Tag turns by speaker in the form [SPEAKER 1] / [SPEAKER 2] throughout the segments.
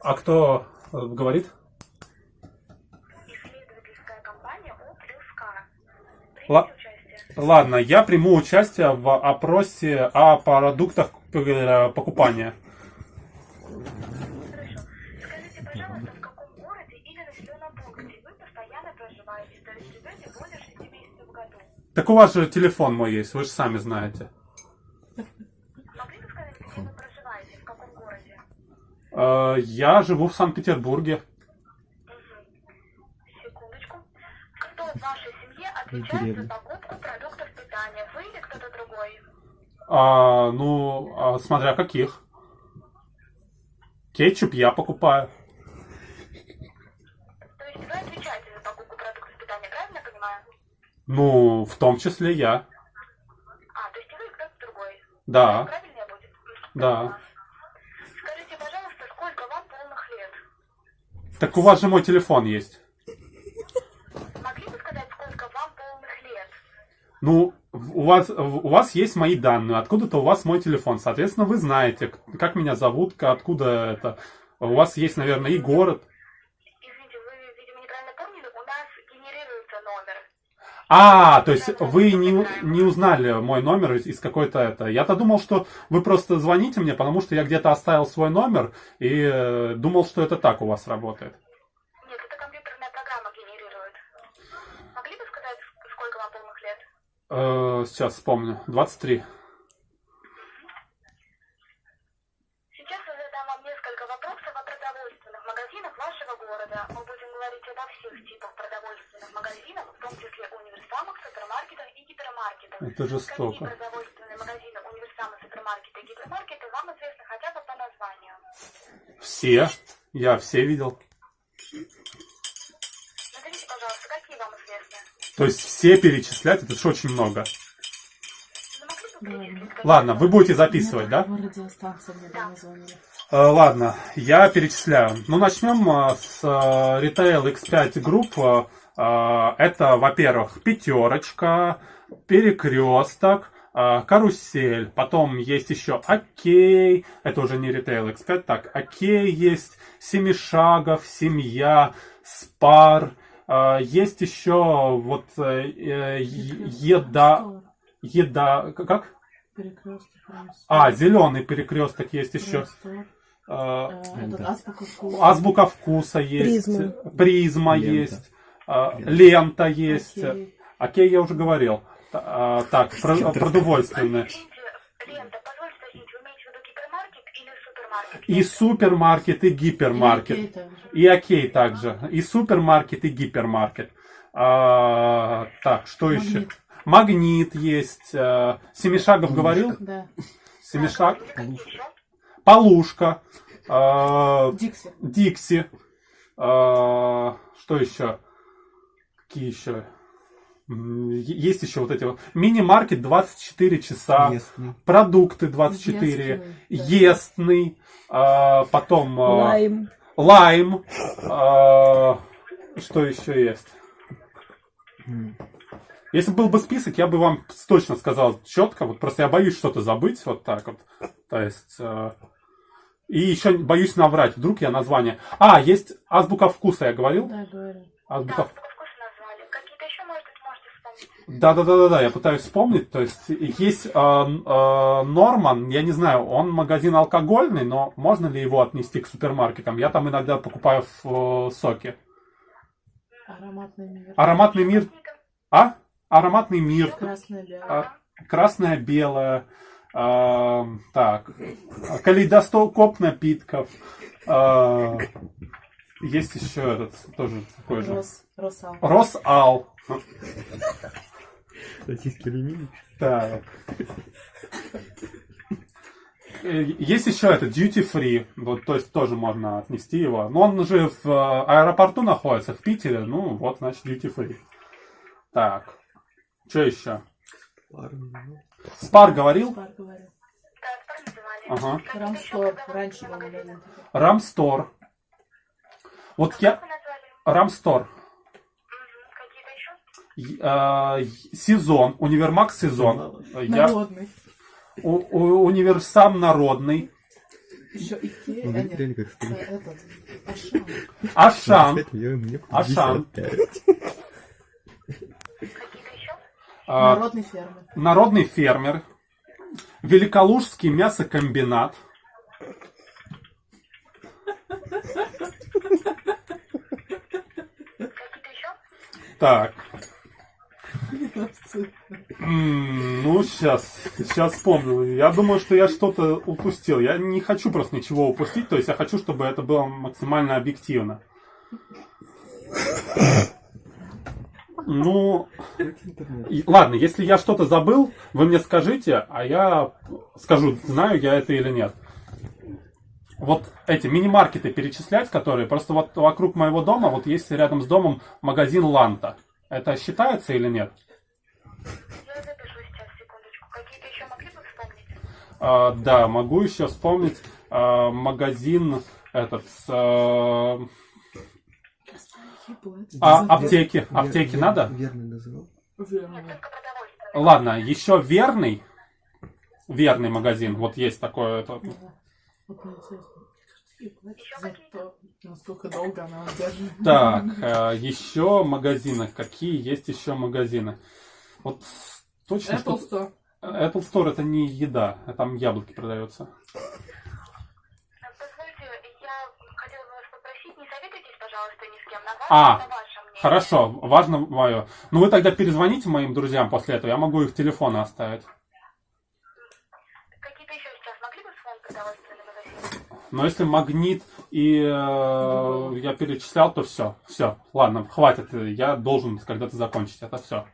[SPEAKER 1] А кто э, говорит? Ладно, я приму участие в опросе о продуктах э, покупания.
[SPEAKER 2] Хорошо. Скажите, пожалуйста, в каком городе или населенном пункте вы постоянно проживаете, то есть живете более 6 месяцев в году?
[SPEAKER 1] Так у вас же телефон мой есть, вы же сами знаете.
[SPEAKER 2] Могли бы сказать, где вы проживаете, в каком городе?
[SPEAKER 1] Э, Я живу в Санкт-Петербурге.
[SPEAKER 2] Секундочку. Кто в вашей семье отвечает за покупку продуктов питания? Вы или кто-то другой?
[SPEAKER 1] А, ну, а, смотря каких. Кетчуп я покупаю.
[SPEAKER 2] То есть вы отвечаете за покупку продуктов питания, правильно понимаю?
[SPEAKER 1] Ну, в том числе я.
[SPEAKER 2] А, то есть вы кто-то другой.
[SPEAKER 1] Да,
[SPEAKER 2] Правильно будет?
[SPEAKER 1] да.
[SPEAKER 2] Скажите, пожалуйста, сколько вам полных лет?
[SPEAKER 1] Так у вас же мой телефон есть.
[SPEAKER 2] Могли бы сказать, сколько вам полных лет?
[SPEAKER 1] Ну, у вас, у вас есть мои данные, откуда-то у вас мой телефон. Соответственно, вы знаете, как меня зовут, откуда это. У вас есть, наверное, и город.
[SPEAKER 2] Извините, вы, видимо, неправильно помнили, у нас генерируется номер.
[SPEAKER 1] А, то есть вы не, не узнали мой номер из, из какой-то это. Я-то думал, что вы просто звоните мне, потому что я где-то оставил свой номер и э, думал, что это так у вас работает.
[SPEAKER 2] Нет, это компьютерная программа генерирует. Могли бы сказать, ск- сколько вам полных лет?
[SPEAKER 1] Э, сейчас вспомню. 23.
[SPEAKER 2] Сейчас я задам вам несколько вопросов о продовольственных магазинах вашего города. Мы будем говорить обо всех типах продовольственных магазинов, в том числе универсамах, супермаркетах и гипермаркетах.
[SPEAKER 1] Это жестоко.
[SPEAKER 2] Какие продовольственные магазины, универсамы, супермаркеты и гипермаркеты вам известны хотя бы по названию?
[SPEAKER 1] Все. Я все видел.
[SPEAKER 2] Назовите, пожалуйста, какие вам известны?
[SPEAKER 1] То есть все перечислять, это же очень много.
[SPEAKER 2] Какие
[SPEAKER 1] Ладно, вы будете записывать, да? Э, Ладно, я перечисляю. Ну, начнем э, с э, Retail X5 Group. Э, Это, во-первых, пятерочка, перекресток, э, карусель. Потом есть еще Окей. Это уже не Retail X5. Так, Окей есть, Семишагов, Семья, Спар. Э, Есть еще вот э, э, еда... Еда... Как?
[SPEAKER 3] Перекресток.
[SPEAKER 1] А, зеленый перекресток есть еще. Э,
[SPEAKER 3] азбука вкуса.
[SPEAKER 1] Азбука вкуса есть.
[SPEAKER 4] Призма.
[SPEAKER 1] Призма есть. А, Лента есть.
[SPEAKER 3] Окей.
[SPEAKER 1] Окей, я уже говорил. А, Так, про- продовольственные.
[SPEAKER 2] Извините, Лента, позвольте уточнить, вы имеете в виду гипермаркет или супермаркет?
[SPEAKER 1] И супермаркет, и гипермаркет.
[SPEAKER 3] И окей также.
[SPEAKER 1] И супермаркет, и гипермаркет. А, так, что еще?
[SPEAKER 3] Магнит.
[SPEAKER 1] Магнит есть. а, Семишагов говорил?
[SPEAKER 3] Да.
[SPEAKER 1] Семишаг.
[SPEAKER 2] Еще?
[SPEAKER 1] Полушка. а,
[SPEAKER 3] Дикси.
[SPEAKER 1] Дикси. А, что еще? Какие еще? Есть еще вот эти вот. Мини-маркет 24 часа.
[SPEAKER 5] Местный.
[SPEAKER 1] Продукты 24.
[SPEAKER 3] Естный, да.
[SPEAKER 1] А, потом а,
[SPEAKER 4] Лайм.
[SPEAKER 1] лайм. а, что еще есть? Если был бы список, я бы вам точно сказал четко. Вот просто я боюсь что-то забыть. Вот так вот. То есть. э, и еще боюсь наврать. Вдруг я название. А, есть азбука вкуса, я говорил?
[SPEAKER 3] Да, говорю.
[SPEAKER 2] Да,
[SPEAKER 1] Азбука
[SPEAKER 2] вкуса назвали. Какие-то еще, может быть, можете вспомнить?
[SPEAKER 1] Да, да, да, да, да, я пытаюсь вспомнить. То есть есть э, э, Норман, я не знаю, он магазин алкогольный, но можно ли его отнести к супермаркетам? Я там иногда покупаю в, э, соки.
[SPEAKER 3] Ароматный мир.
[SPEAKER 1] Ароматный мир. А? Ароматный мир.
[SPEAKER 3] Красное белое.
[SPEAKER 1] А, красное, белое. а, так. Калейдоскоп напитков. а, есть еще этот тоже такой же.
[SPEAKER 3] Рос, Росал.
[SPEAKER 1] Росал.
[SPEAKER 5] Российский алюминий.
[SPEAKER 1] Так. Э, Есть еще это duty free, вот, то есть тоже можно отнести его. Но он же в э, аэропорту находится, в Питере, ну вот, значит, duty free. Так, что еще? Спар говорил?
[SPEAKER 3] Спар
[SPEAKER 2] называли.
[SPEAKER 1] Ага.
[SPEAKER 3] Рамстор. Раньше был.
[SPEAKER 1] Рамстор. Вот я... Рамстор.
[SPEAKER 2] Мгм. Какие-то еще?
[SPEAKER 1] Е- э, Сезон, универмаг сезон. Я...
[SPEAKER 3] Народный.
[SPEAKER 1] у- у- Универсам народный.
[SPEAKER 3] Еще Икея, а нет, этот, Ашан.
[SPEAKER 1] Ашан.
[SPEAKER 4] 25 миллионов, мне
[SPEAKER 1] Ашан.
[SPEAKER 4] 55.
[SPEAKER 2] Какие-то еще?
[SPEAKER 1] а,
[SPEAKER 3] Народный фермер.
[SPEAKER 1] Народный фермер. Великолужский мясокомбинат. Так. Ну, сейчас, сейчас вспомнил. Я думаю, что я что-то упустил. Я не хочу просто ничего упустить, то есть я хочу, чтобы это было максимально объективно. Ну, и- ладно, если я что-то забыл, вы мне скажите, а я скажу, знаю я это или нет. Вот эти мини-маркеты перечислять, которые просто вот вокруг моего дома, вот есть рядом с домом магазин Ланта. Это считается или нет?
[SPEAKER 2] Я запишу сейчас, секундочку. Какие-то еще могли бы вспомнить?
[SPEAKER 1] А, да, могу еще вспомнить а, магазин этот с, а, а, аптеки. Аптеки
[SPEAKER 4] Вер-
[SPEAKER 1] надо?
[SPEAKER 4] Верно называл.
[SPEAKER 2] Нет.
[SPEAKER 1] Ладно, еще верный. Верный магазин. Вот есть такое. это-
[SPEAKER 3] За то, насколько долго она удерживает.
[SPEAKER 1] Так, а, еще магазины. Какие есть еще магазины? Вот точно
[SPEAKER 3] Apple
[SPEAKER 1] что...
[SPEAKER 3] Store.
[SPEAKER 1] Apple Store это не еда, а там яблоки продаются.
[SPEAKER 2] Позвольте, я хотела бы вас попросить, не советуйтесь, пожалуйста, ни с кем. На ваше,
[SPEAKER 1] А. Хорошо, важно мое. Ну вы тогда перезвоните моим друзьям после этого, я могу их телефоны оставить.
[SPEAKER 2] Какие-то еще сейчас могли бы вспомнить продовольственные магазины?
[SPEAKER 1] Но если магнит и э, я перечислял, то все. Все, ладно, хватит. Я должен когда-то закончить это все.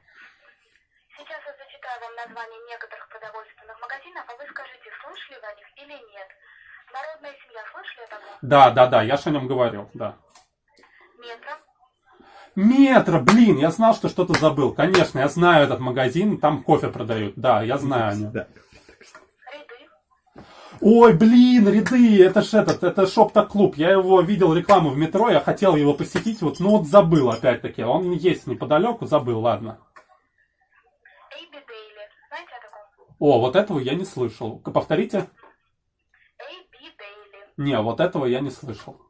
[SPEAKER 2] Сейчас я зачитаю вам название некоторых продовольственных магазинов, а вы скажите, слышали вы о них или нет. Народная семья, слышали о таком?
[SPEAKER 1] Да, да, да, я же о нем говорил, да.
[SPEAKER 2] Метро,
[SPEAKER 1] Метро, блин, я знал, что что-то забыл. Конечно, я знаю этот магазин, там кофе продают. Да, я знаю о нем.
[SPEAKER 4] Да.
[SPEAKER 1] Ой, блин, ряды, это ж этот, это шоп-то-клуб. Я его видел рекламу в метро, я хотел его посетить, вот, ну вот забыл опять-таки. Он есть неподалеку, забыл, ладно.
[SPEAKER 2] Эйби Дейли. Знаете о
[SPEAKER 1] вот этого я не слышал. Повторите?
[SPEAKER 2] Эйби Дейли.
[SPEAKER 1] Не, вот этого я не слышал.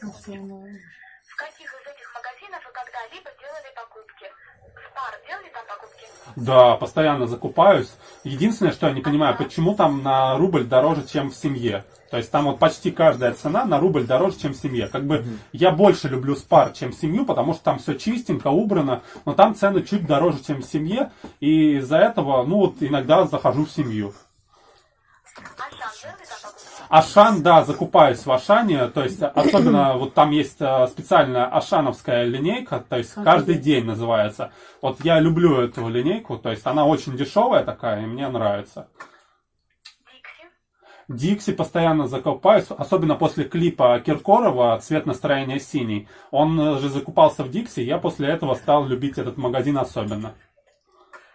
[SPEAKER 3] Национальный.
[SPEAKER 2] В каких из этих магазинов вы когда-либо делали покупки? Спар делали там покупки?
[SPEAKER 1] Да, постоянно закупаюсь. Единственное, что я не понимаю, почему там на рубль дороже, чем в семье. То есть там вот почти каждая цена на рубль дороже, чем в семье. Как бы я больше люблю спар, чем семью, потому что там все чистенько, убрано, но там цены чуть дороже, чем в семье, и из-за этого, ну вот иногда захожу в семью.
[SPEAKER 2] Ашан
[SPEAKER 1] да, закупаюсь в Ашане, то есть особенно вот там есть э, специальная ашановская линейка, то есть каждый день называется. Вот я люблю эту линейку, то есть она очень дешевая такая, и мне нравится.
[SPEAKER 2] Дикси?
[SPEAKER 1] Дикси постоянно закупаюсь, особенно после клипа Киркорова «Цвет настроения синий». Он э, же закупался в Дикси, я после этого стал любить этот магазин особенно.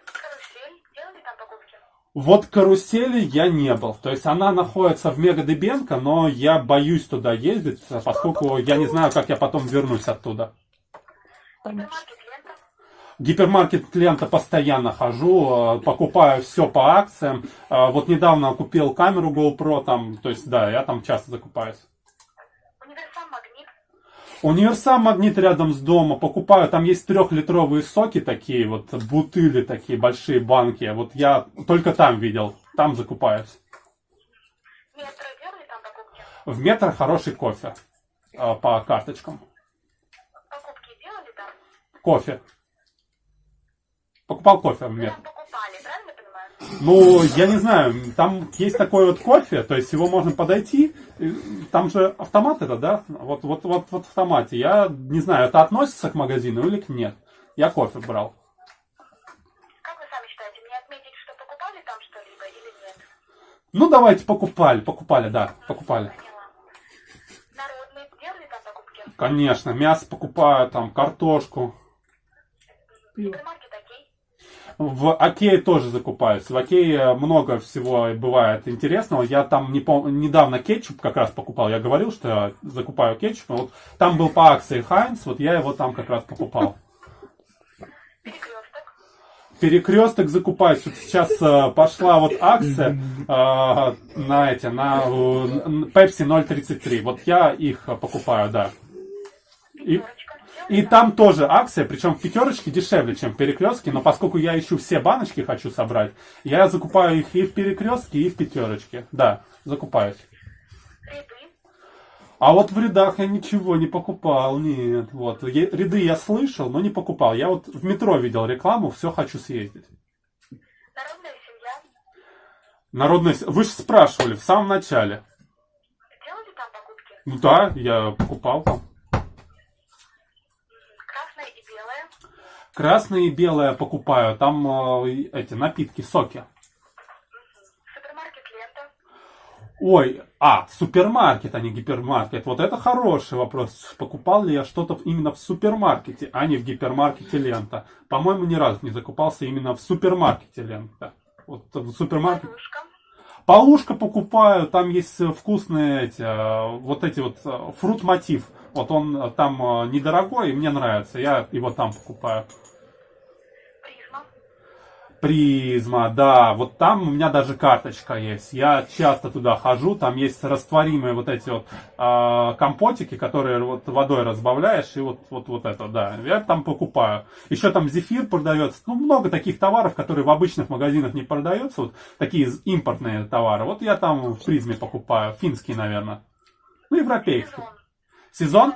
[SPEAKER 2] Карусель? Делали там покупки?
[SPEAKER 1] Вот карусели я не был. То есть она находится в Мегадебенко, но я боюсь туда ездить, поскольку я не знаю, как я потом вернусь оттуда.
[SPEAKER 2] Лента?
[SPEAKER 1] Гипермаркет клиента постоянно хожу, э, покупаю все по акциям. Э, Вот недавно купил камеру GoPro, там, то есть да, я там часто закупаюсь.
[SPEAKER 2] Универсам Магнит?
[SPEAKER 1] Рядом с домом, покупаю, там есть трехлитровые соки такие, вот бутыли такие, большие банки. Вот я только там видел, там закупаюсь.
[SPEAKER 2] Метро делали там покупки?
[SPEAKER 1] В метро хороший кофе э, по карточкам.
[SPEAKER 2] Покупки делали там?
[SPEAKER 1] Кофе. Покупал кофе в метро.
[SPEAKER 2] покупали, понимаю?
[SPEAKER 1] Ну, я не знаю, там есть такой вот кофе, то есть его можно подойти, там же автомат это, да? Вот, вот, вот, вот в автомате. Я не знаю, это относится к магазину или к нет. Я кофе брал.
[SPEAKER 2] Как вы сами считаете, мне отметить, что покупали там что-либо или нет?
[SPEAKER 1] Ну, давайте покупали, покупали, да, покупали.
[SPEAKER 2] Поняла. Народные делали там покупки?
[SPEAKER 1] Конечно, мясо покупаю, там, картошку.
[SPEAKER 3] Пиво.
[SPEAKER 1] В Окее тоже закупаюсь. В Окее много всего бывает интересного. Я там не пом- недавно кетчуп как раз покупал. Я говорил, что я закупаю кетчуп. Вот там был по акции Хайнс, вот я его там как раз покупал.
[SPEAKER 2] Перекресток?
[SPEAKER 1] Перекресток закупаюсь. Вот сейчас э, пошла вот акция э, на эти, на э, Pepsi 0.33. Вот я их э, покупаю, да. И. и там тоже акция, причем в пятерочке дешевле, чем в перекрестке, но поскольку я ищу все баночки, хочу собрать, я закупаю их и в перекрестке, и в пятерочке. Да, закупаюсь. А вот в рядах я ничего не покупал, нет. Вот. Ряды я слышал, но не покупал. Я вот в метро видел рекламу, все хочу съездить.
[SPEAKER 2] Народная семья.
[SPEAKER 1] Народная... с- Вы же спрашивали в самом начале.
[SPEAKER 2] Делали там покупки?
[SPEAKER 1] Ну да, я покупал там.
[SPEAKER 2] Красное и белое.
[SPEAKER 1] Красное и белое покупаю. Там э, эти напитки, соки.
[SPEAKER 2] Супермаркет Лента.
[SPEAKER 1] Ой, а, супермаркет, а не гипермаркет. Вот это хороший вопрос. Покупал ли я что-то именно в супермаркете, а не в гипермаркете Лента? По-моему, ни разу не закупался именно в супермаркете Лента. Вот в супермаркете.
[SPEAKER 2] Подушка.
[SPEAKER 1] Полушка покупаю, там есть вкусные эти, э, вот эти вот э, фрут мотив. Вот он э, там э, недорогой, и мне нравится, я его там покупаю.
[SPEAKER 2] Призма.
[SPEAKER 1] Призма, да, вот там у меня даже карточка есть. Я часто туда хожу, там есть растворимые вот эти вот э, компотики, которые вот водой разбавляешь, и вот, вот, вот это, да, я там покупаю. Еще там зефир продается, ну, много таких товаров, которые в обычных магазинах не продаются, вот такие импортные товары. Вот я там в призме покупаю, финские, наверное. Ну, европейские.
[SPEAKER 2] Сезон.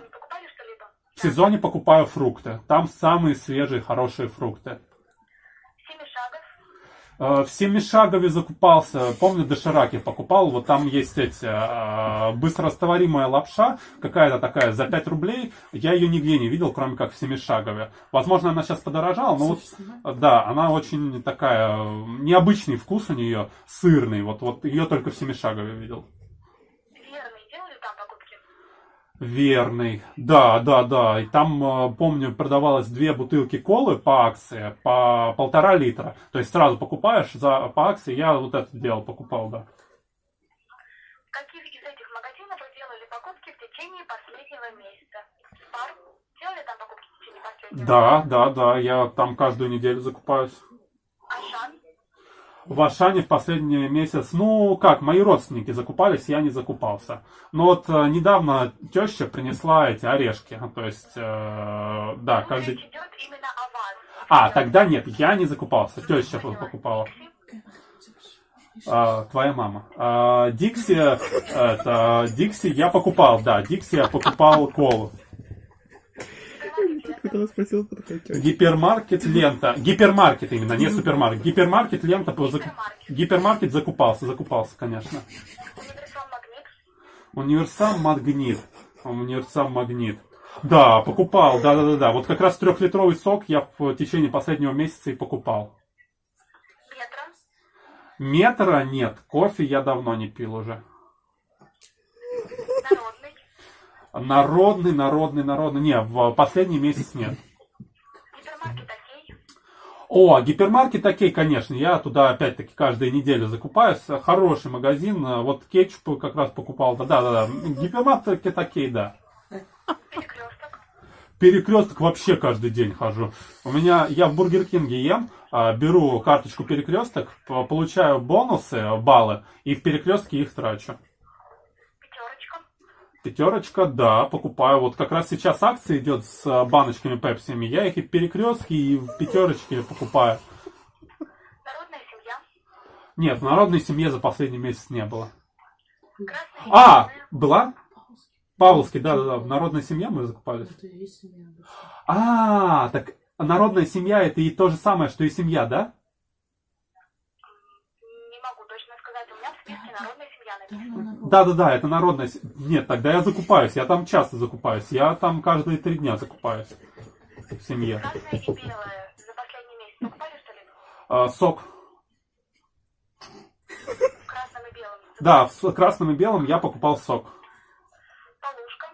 [SPEAKER 1] В сезоне покупаю фрукты. Там самые свежие, хорошие фрукты. Э, В Семишагове закупался, помню, дошираки покупал, вот там есть эти, э, быстрорастворимая лапша, какая-то такая, за 5 рублей, я ее нигде не видел, кроме как в Семишагове. Возможно, она сейчас подорожала, но вот, да, она очень такая, э, необычный вкус у нее, сырный, вот, вот ее только в Семишагове видел.
[SPEAKER 2] Верный. Делали там покупки?
[SPEAKER 1] Верный. Да, да, да. И там, э, помню, продавалось две бутылки колы по акции, по полтора литра. То есть сразу покупаешь за, по акции. Я вот это делал, покупал, да.
[SPEAKER 2] В каких из этих магазинов вы делали покупки в течение последнего месяца? Спар. Делали там покупки в течение последнего
[SPEAKER 1] Да, да, да. Я там каждую неделю закупаюсь. В Ашане в последний месяц, ну как, мои родственники закупались, я не закупался. Но вот э, недавно теща принесла эти орешки. То есть, э, да, каждый...
[SPEAKER 2] Идет именно о вас.
[SPEAKER 1] А, тогда нет, я не закупался. Теща покупала. А, твоя мама. А, Дикси, это, Дикси я покупал, да, Дикси я покупал колу.
[SPEAKER 3] Когда спросил, кто тетя.
[SPEAKER 1] Гипермаркет лента. Гипермаркет именно, не супермаркет. Гипермаркет лента. Гипермаркет закупался, закупался, конечно.
[SPEAKER 2] Универсал Магнит.
[SPEAKER 1] Универсам Магнит. Универсам Магнит. Да, покупал, да, да, да, да. Вот как раз трехлитровый сок я в течение последнего месяца и покупал.
[SPEAKER 2] Метро.
[SPEAKER 1] Метра нет, кофе я давно не пил уже.
[SPEAKER 2] Народный.
[SPEAKER 1] Народный, народный, народный. Не, в последний месяц нет.
[SPEAKER 2] Гипермаркет Окей.
[SPEAKER 1] О, гипермаркет окей, конечно. Я туда опять-таки каждую неделю закупаюсь. Хороший магазин. Вот кетчуп как раз покупал. Да, да, да. Гипермаркет окей, да.
[SPEAKER 2] Перекресток.
[SPEAKER 1] Перекресток вообще каждый день хожу. У меня, я в Бургер Кинге ем, а, беру карточку перекресток, получаю бонусы, баллы, и в перекрестке их трачу.
[SPEAKER 2] Пятерочка.
[SPEAKER 1] Да, покупаю. Вот как раз сейчас акция идет с а, баночками пепсиями. Я их и в перекрестке, и в пятерочке покупаю.
[SPEAKER 2] Народная семья.
[SPEAKER 1] Нет, в народной семье за последний месяц не было.
[SPEAKER 2] Красная
[SPEAKER 1] А,
[SPEAKER 2] и
[SPEAKER 1] была? Павловский, да, да, да. В народной семье мы закупались.
[SPEAKER 3] Это есть семья.
[SPEAKER 1] А, так народная семья это и то же самое, что и семья, да?
[SPEAKER 2] Не могу точно сказать. У меня в списке народная семья
[SPEAKER 3] Да,
[SPEAKER 2] написана.
[SPEAKER 3] ну, народ.
[SPEAKER 1] Да, да, да, это народная се- Нет, тогда я закупаюсь. Я там часто закупаюсь. Я там каждые три дня закупаюсь. В семье.
[SPEAKER 2] Красное и белое. За последний месяц покупали что-либо?
[SPEAKER 1] А, сок.
[SPEAKER 2] Красным и белым.
[SPEAKER 1] Да, в красным и белым я покупал сок.
[SPEAKER 2] Полушка.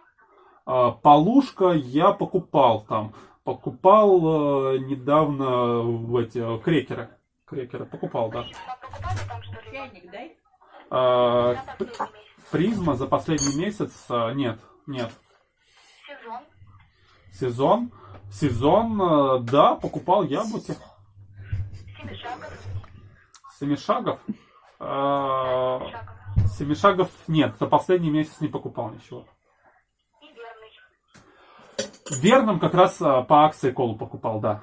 [SPEAKER 1] А, полушка я покупал там. Покупал э, недавно в эти э, крекеры. Крекеры покупал, да.
[SPEAKER 2] Призма. Покупали там что-либо?
[SPEAKER 4] Чайник дай.
[SPEAKER 1] А, призма за последний месяц а, нет, нет.
[SPEAKER 2] Сезон.
[SPEAKER 1] Сезон. Сезон, э, да, покупал яблоки.
[SPEAKER 2] Семишагов.
[SPEAKER 1] Семишагов? А,
[SPEAKER 2] Семишагов.
[SPEAKER 1] Семишагов нет, за последний месяц не покупал ничего.
[SPEAKER 2] И верный.
[SPEAKER 1] В Верном как раз а, по акции колу покупал, да.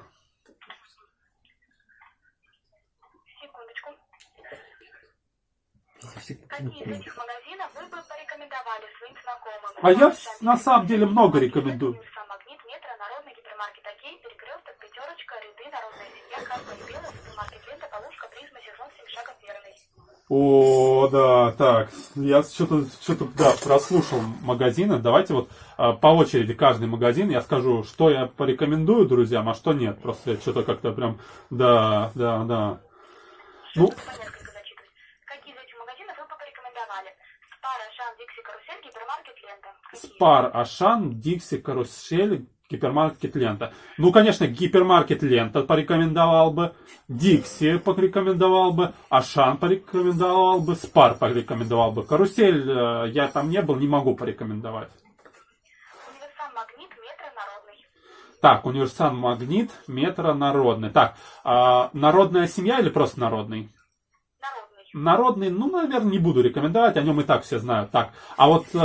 [SPEAKER 2] Какие из этих магазинов вы бы порекомендовали своим знакомым?
[SPEAKER 1] А я на самом деле много рекомендую.
[SPEAKER 2] Универсам, Магнит, Метро, Народный гипермаркет Окей, Перекресток, Пятерочка, Ряды, Народная семья, Красная и Белая, Супермаркет Лента, Полушка, Призма, Сезон, Семишагов, Верный.
[SPEAKER 1] О, да, так, я что-то, что-то, да, прослушал магазины. Давайте вот а, по очереди каждый магазин я скажу, что я порекомендую друзьям, а что нет. Просто я что-то как-то прям, да, да, да. Ну,
[SPEAKER 2] несколько зачитывать. Какие из этих магазинов вы бы порекомендовали? Спар, Ашан, Дикси, Карусель, Гипермаркет, Лента. Какие?
[SPEAKER 1] Спар, Ашан, Дикси, Карусель, гипермаркет Лента. Ну, конечно, гипермаркет Лента порекомендовал бы, Дикси порекомендовал бы, Ашан порекомендовал бы, Спар порекомендовал бы. Карусель э, я там не был, не могу порекомендовать.
[SPEAKER 2] Универсам, Магнит, Метро, Народный.
[SPEAKER 1] Так, универсам Магнит, метро народный. Так, а, народная семья или просто народный?
[SPEAKER 2] Народный.
[SPEAKER 1] Ну, наверное, не буду рекомендовать, о нем и так все знают. Так, а вот э,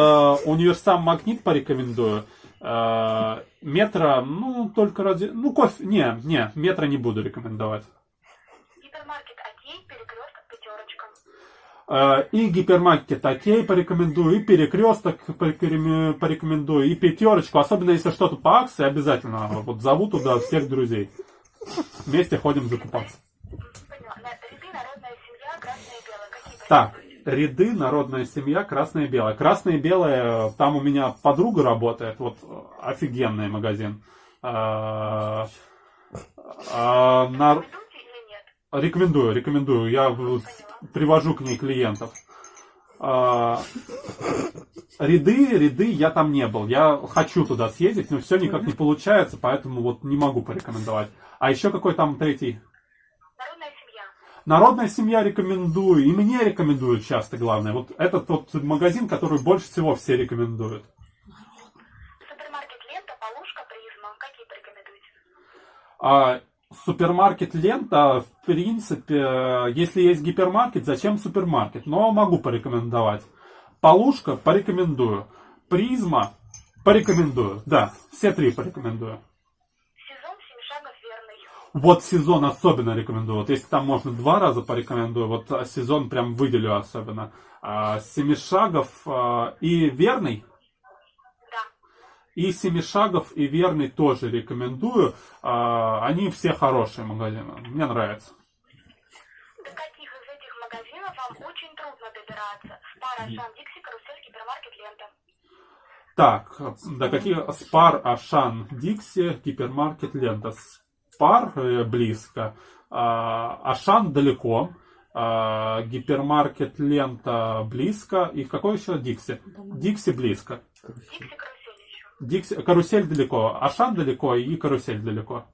[SPEAKER 1] универсам Магнит порекомендую. Э, метро, ну, только ради... Ну, кофе... Не, не, метро не буду рекомендовать.
[SPEAKER 2] Гипермаркет Окей, Перекресток, Пятерочка.
[SPEAKER 1] Э, и гипермаркет Окей порекомендую, и перекресток порекоме- порекомендую, и пятерочку. Особенно если что-то по акции, обязательно вот зову туда всех друзей. Вместе ходим закупаться. Так, ряды, народная семья, красное и белое. Красное и белое, там у меня подруга работает, вот офигенный магазин. А, а, на-? Рекомендую, рекомендую. Я привожу к ней клиентов. А, ряды, ряды я там не был. Я хочу туда съездить, но все никак не получается, поэтому вот не могу порекомендовать. А еще какой там третий?
[SPEAKER 2] Народная семья.
[SPEAKER 1] Рекомендую, и мне рекомендуют часто, главное. Вот этот вот магазин, который больше всего все рекомендуют.
[SPEAKER 2] Супермаркет Лента, Полушка, Призма. Какие порекомендуете?
[SPEAKER 1] А супермаркет лента, в принципе, если есть гипермаркет, зачем супермаркет? Но могу порекомендовать. Полушка порекомендую. Призма порекомендую. Да, все три порекомендую. Вот сезон особенно рекомендую. Вот если там можно два раза порекомендую, вот а, сезон прям выделю особенно. А, Семишагов а, и Верный.
[SPEAKER 2] Да.
[SPEAKER 1] И Семишагов и Верный тоже рекомендую. Они все хорошие магазины. Мне нравится.
[SPEAKER 2] До каких из этих магазинов вам очень трудно добираться? Спар, Ашан, Дикси, Карусель, Гипермаркет, Лента.
[SPEAKER 1] Так, до каких Спар, Ашан, Дикси, гипермаркет, Лента. Спар э, близко, а, Ашан далеко, а, гипермаркет, Лента близко. И какой еще Дикси? Дикси близко.
[SPEAKER 2] Дикси, Карусель еще.
[SPEAKER 1] Дикси, карусель далеко, Ашан далеко и карусель далеко.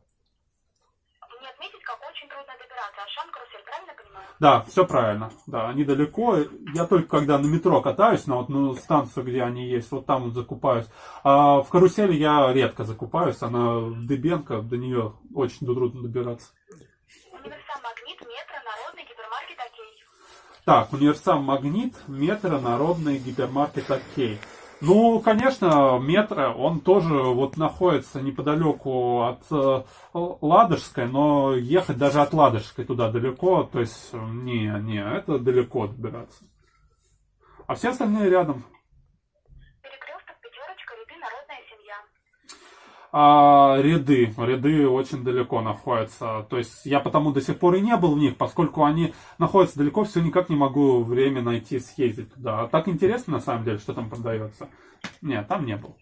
[SPEAKER 2] Мне отметить, как очень трудно добираться. Ашан, Карусель, правильно понимаю?
[SPEAKER 1] Да, все правильно. Да, они далеко. Я только когда на метро катаюсь, на вот станцию, где они есть, вот там вот закупаюсь. А в карусели я редко закупаюсь. Она в Дыбенко, до нее очень трудно добираться.
[SPEAKER 2] Универсам, Магнит, Метро, Народный, Гипермаркет, Окей.
[SPEAKER 1] Так, универсам Магнит, Метро, Народный, гипермаркет Окей. Ну, конечно, метро, он тоже вот находится неподалеку от э, Ладожской, но ехать даже от Ладожской туда далеко, то есть, э, не, не, это далеко добираться. А все остальные рядом.
[SPEAKER 2] Перекресток, Пятерочка, Ряды, Народная семья.
[SPEAKER 1] А ряды, ряды очень далеко находятся. То есть я потому до сих пор и не был в них, поскольку они находятся далеко, все никак не могу время найти съездить туда. А так интересно на самом деле, что там продается. Нет, там не был.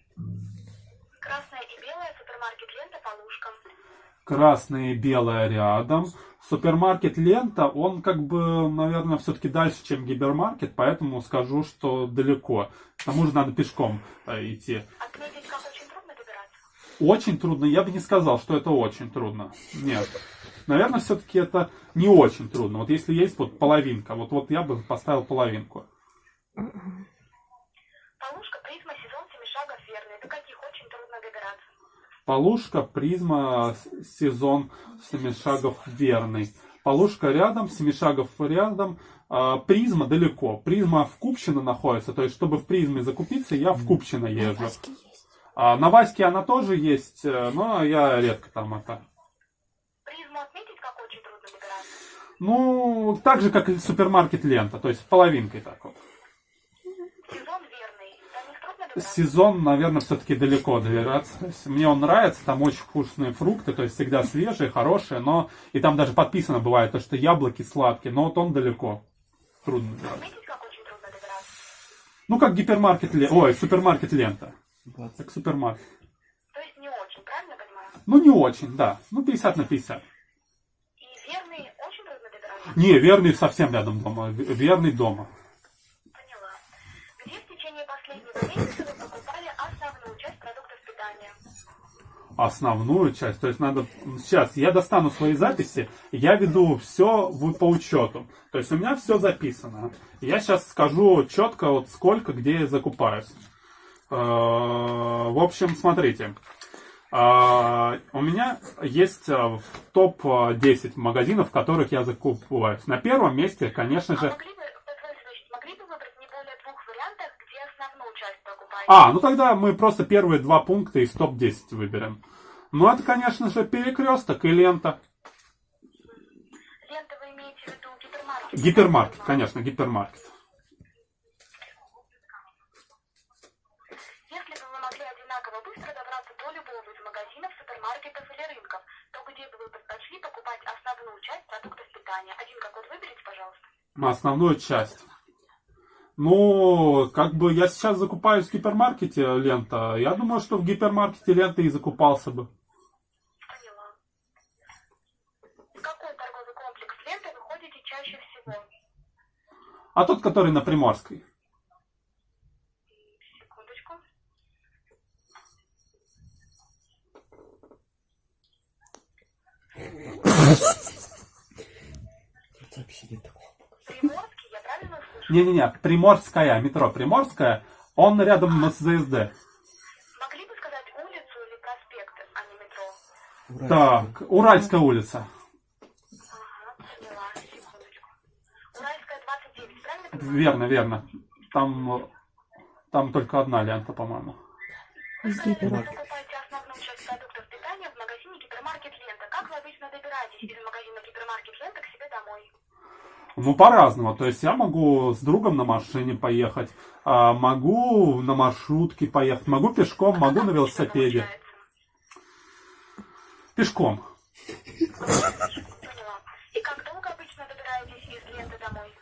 [SPEAKER 2] Красная и белая, супермаркет Лента, Полушка.
[SPEAKER 1] Красное и белое рядом. Супермаркет Лента, он как бы, наверное, все-таки дальше, чем гипермаркет, поэтому скажу, что далеко. К тому же надо пешком э, идти.
[SPEAKER 2] Отметить, как очень трудно
[SPEAKER 1] я бы не сказал, что это очень трудно. Нет. Наверное, все-таки это не очень трудно. Вот если есть вот половинка, вот, вот я бы поставил половинку.
[SPEAKER 2] Полушка, Призма, Сезон, Семишагов, Верный. До каких очень трудно добираться.
[SPEAKER 1] Полушка, призма, сезон, семишагов верный. Полушка рядом, Семишагов рядом, а, Призма далеко. Призма в Купчино находится, то есть, чтобы в Призме закупиться, я в Купчино езжу. А на Ваське она тоже есть, э, но я редко там это.
[SPEAKER 2] Призму отметить, как очень трудно добираться?
[SPEAKER 1] Ну, так же, как и супермаркет лента, то есть половинкой так вот.
[SPEAKER 2] Сезон верный.
[SPEAKER 1] Сезон, наверное, все-таки далеко добираться. Мне он нравится, там очень вкусные фрукты, то есть всегда свежие, хорошие, но и там даже подписано бывает, то, что яблоки сладкие, но вот он далеко. Трудно добираться. Ну, как гипермаркет, ой, супермаркет лента. Как супермаркет.
[SPEAKER 2] То есть не очень, правильно понимаю?
[SPEAKER 1] Ну, не очень, да. Ну, 50 на 50.
[SPEAKER 2] И верный очень?
[SPEAKER 1] Не, верный совсем рядом дома. Верный дома.
[SPEAKER 2] Поняла. Где в течение последнего месяца вы покупали основную часть продуктов питания?
[SPEAKER 1] Основную часть. То есть надо... Сейчас я достану свои записи, я веду все по учету. То есть у меня все записано. Я сейчас скажу четко, вот сколько, где я закупаюсь. Э, В общем, смотрите. Э, У меня есть э, в топ-10 магазинов, в которых я закупаюсь. На первом месте, конечно
[SPEAKER 2] А
[SPEAKER 1] же... А, ну тогда мы просто первые два пункта из топ-10 выберем. Ну, это, конечно же, перекресток и лента.
[SPEAKER 2] Лента вы имеете в виду гипермаркет?
[SPEAKER 1] Гипермаркет, конечно, гипермаркет.
[SPEAKER 2] Если бы вы могли одинаково быстро добраться до любого из магазинов, супермаркетов или рынков, то где бы вы предпочли покупать основную часть продуктов питания? Один какой выберите, пожалуйста.
[SPEAKER 1] На основную часть. Ну, как бы я сейчас закупаюсь в гипермаркете лента. Я думаю, что в гипермаркете лента и закупался бы.
[SPEAKER 2] Поняла. В какой торговый комплекс ленты вы ходите чаще всего?
[SPEAKER 1] А тот, который на Приморской.
[SPEAKER 2] Секундочку.
[SPEAKER 3] Тут вообще нет такого.
[SPEAKER 2] Приморский, я правильно услышала?
[SPEAKER 1] Не-не-не, Приморская, метро Приморская. Он рядом с ЗСД.
[SPEAKER 2] Могли бы сказать улицу или проспект, а не метро?
[SPEAKER 3] Ура.
[SPEAKER 1] Так, Уральская улица.
[SPEAKER 2] Ага, поняла. Секундочку. Уральская 29, правильно понимаю?
[SPEAKER 1] Верно, верно. Там, там только одна лента, по-моему.
[SPEAKER 2] Вы сказали, что вы
[SPEAKER 3] Гипермаркет.
[SPEAKER 2] покупаете основную часть продуктов питания в магазине Гипермаркет Лента. Как вы обычно добираетесь из магазина Гипермаркет Лента к себе домой?
[SPEAKER 1] Ну, по-разному. То есть я могу с другом на машине поехать, а могу на маршрутке поехать, могу пешком, могу на велосипеде.
[SPEAKER 2] Получается.
[SPEAKER 1] Пешком.
[SPEAKER 2] Поняла. И как долго обычно добираетесь из ленты домой?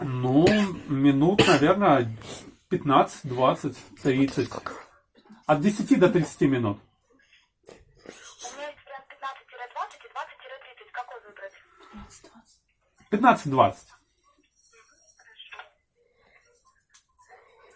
[SPEAKER 1] Ну, минут, наверное, 15, 20, 30. От 10 до 30 минут.
[SPEAKER 2] У меня есть вариант 15-20 и 20-30. Какой выбрать?
[SPEAKER 1] 15-20.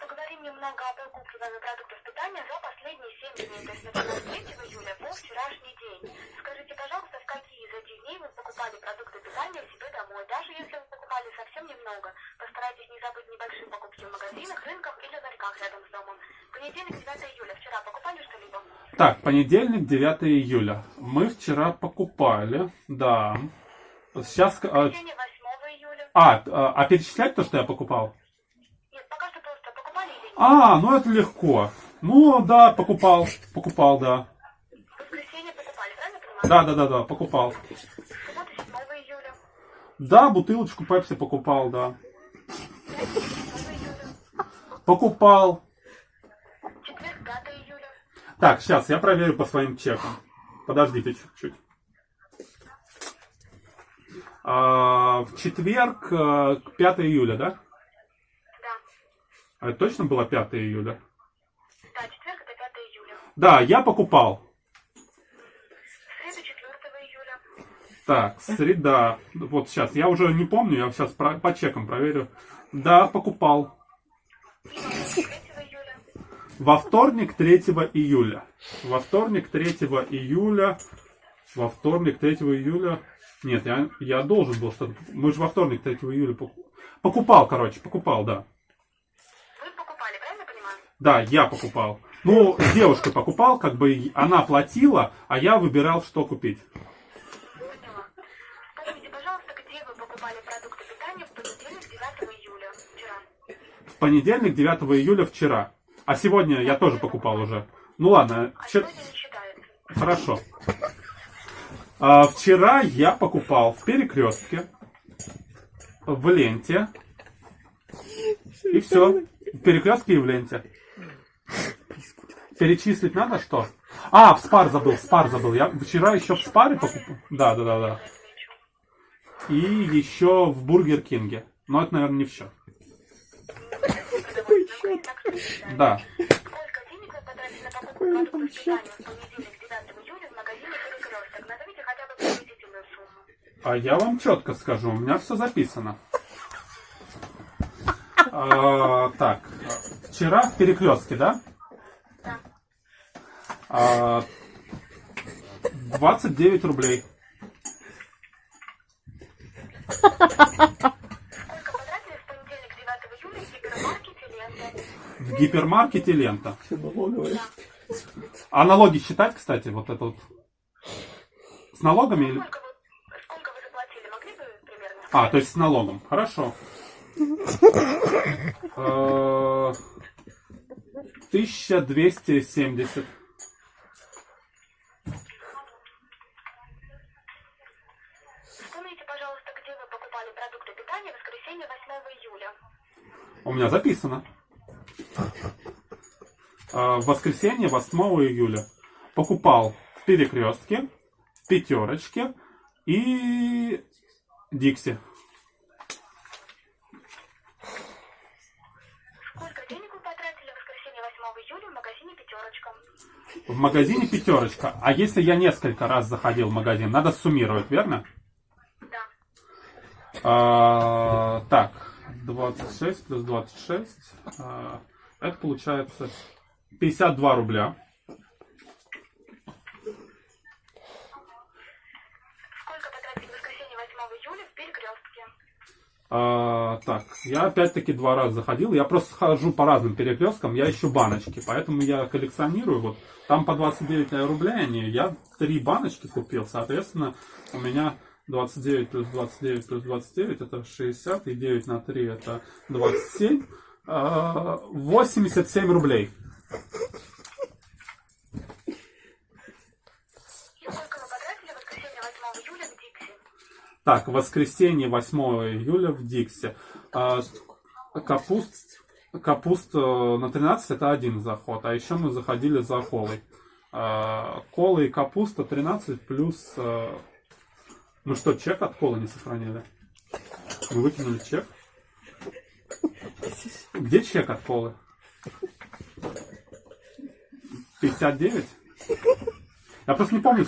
[SPEAKER 2] Поговорим немного о покупке вами продуктов питания за последние 7 дней, то есть начиная с 3 июля по вчерашний день. Скажите, пожалуйста, в какие из этих дней вы покупали продукты питания себе домой? Даже если вы покупали совсем немного, постарайтесь не забыть небольшие покупки в магазинах, рынках или ларьках рядом с домом. Понедельник, 9 июля. Вчера покупали что-либо?
[SPEAKER 1] Так, понедельник, 9 июля. Мы вчера покупали, да. Сейчас... а,
[SPEAKER 2] Воскресенье, 8 июля.
[SPEAKER 1] А, а, а перечислять то, что я покупал?
[SPEAKER 2] Нет, пока что просто покупали или нет?
[SPEAKER 1] А, ну это легко. Ну, да, покупал. Покупал, да.
[SPEAKER 2] Воскресенье покупали, правильно понимаю?
[SPEAKER 1] Да, да, да, да, покупал.
[SPEAKER 2] Суббота, 7 июля.
[SPEAKER 1] Да, бутылочку пепси покупал, да.
[SPEAKER 2] Пятница, 7 июля.
[SPEAKER 1] Покупал.
[SPEAKER 2] Четверг, 5 июля.
[SPEAKER 1] Так, сейчас я проверю по своим чекам. Подождите чуть-чуть. А, в четверг, э, 5 июля, да?
[SPEAKER 2] Да.
[SPEAKER 1] А это точно было 5 июля?
[SPEAKER 2] Да, четверг это 5 июля.
[SPEAKER 1] Да, я покупал.
[SPEAKER 2] Среда 4 июля.
[SPEAKER 1] Так, среда. Вот сейчас, я уже не помню, я сейчас про- по чекам проверю. Да, покупал.
[SPEAKER 2] И 3 июля.
[SPEAKER 1] Во вторник 3 июля. Во вторник 3 июля. Во вторник 3 июля. Нет, я, я должен был что-то... Мы же во вторник 3 июля покупали. Покупал, короче, покупал, да.
[SPEAKER 2] Вы покупали, правильно понимаю?
[SPEAKER 1] Да, я покупал. Ну, с девушкой покупал, как бы она платила, а я выбирал, что купить.
[SPEAKER 2] Поняла. Скажите, пожалуйста, где вы покупали продукты питания в понедельник 9 июля вчера?
[SPEAKER 1] В понедельник 9 июля вчера. А сегодня я тоже покупал уже. Ну ладно.
[SPEAKER 2] А вчер...
[SPEAKER 1] Хорошо. А, вчера я покупал в перекрестке, в ленте. И все. В перекрестке и в ленте. Перечислить надо что? А, в спар забыл, в спар забыл. Я вчера еще в спаре покупал. Да, да, да, да. И еще в Бургер Кинге. Но это, наверное, не все. Да.
[SPEAKER 2] Сколько денег вы потратили на покупку продуктов питания в понедельник, 9 июля в магазине «Перекресток»? Назовите хотя бы приблизительную сумму.
[SPEAKER 1] А я вам четко скажу, у меня все записано. А, так, вчера в перекрестке, да?
[SPEAKER 2] Да.
[SPEAKER 1] А, 29 рублей.
[SPEAKER 2] В понедельник, 9 июля в гипермаркете «Лента»?
[SPEAKER 1] В гипермаркете лента.
[SPEAKER 3] Все налоговые.
[SPEAKER 1] А налоги считать, кстати, вот это вот? С налогами или...
[SPEAKER 2] Сколько вы, сколько вы заплатили? Могли бы примерно?
[SPEAKER 1] А, то есть с налогом. Хорошо. Э, 1270.
[SPEAKER 2] Вспомните, пожалуйста, где вы покупали продукты питания в воскресенье 8 июля.
[SPEAKER 1] У меня записано. Э, В воскресенье, 8 июля, покупал в перекрестке, в пятерочке и Дикси.
[SPEAKER 2] Сколько денег вы потратили в воскресенье 8 июля в магазине «Пятерочка»?
[SPEAKER 1] В магазине пятерочка. А если я несколько раз заходил в магазин, надо суммировать, верно?
[SPEAKER 2] Да.
[SPEAKER 1] А, так, 26 плюс 26. а, это получается 52 рубля.
[SPEAKER 2] Сколько потратили в воскресенье 8 июля в перекрестке?
[SPEAKER 1] А, так, я опять-таки два раза заходил. Я просто хожу по разным перекресткам, я ищу баночки, поэтому я коллекционирую. Вот там по 29 рублей они. Я три баночки купил, соответственно, у меня 29 плюс 29 плюс 29 это 60, и 9 на 3 это 27. А, 87 рублей.
[SPEAKER 2] И сколько вы потратили в воскресенье 8 июля в Дикси?
[SPEAKER 1] Так, воскресенье 8 июля в Диксе. А, капуст, капуст э, на 13 это один заход, а еще мы заходили за колой. А, кола и капуста 13 плюс... э, Ну что, чек от колы не сохранили? Мы выкинули чек. Где чек от колы? 59? Я просто не помню.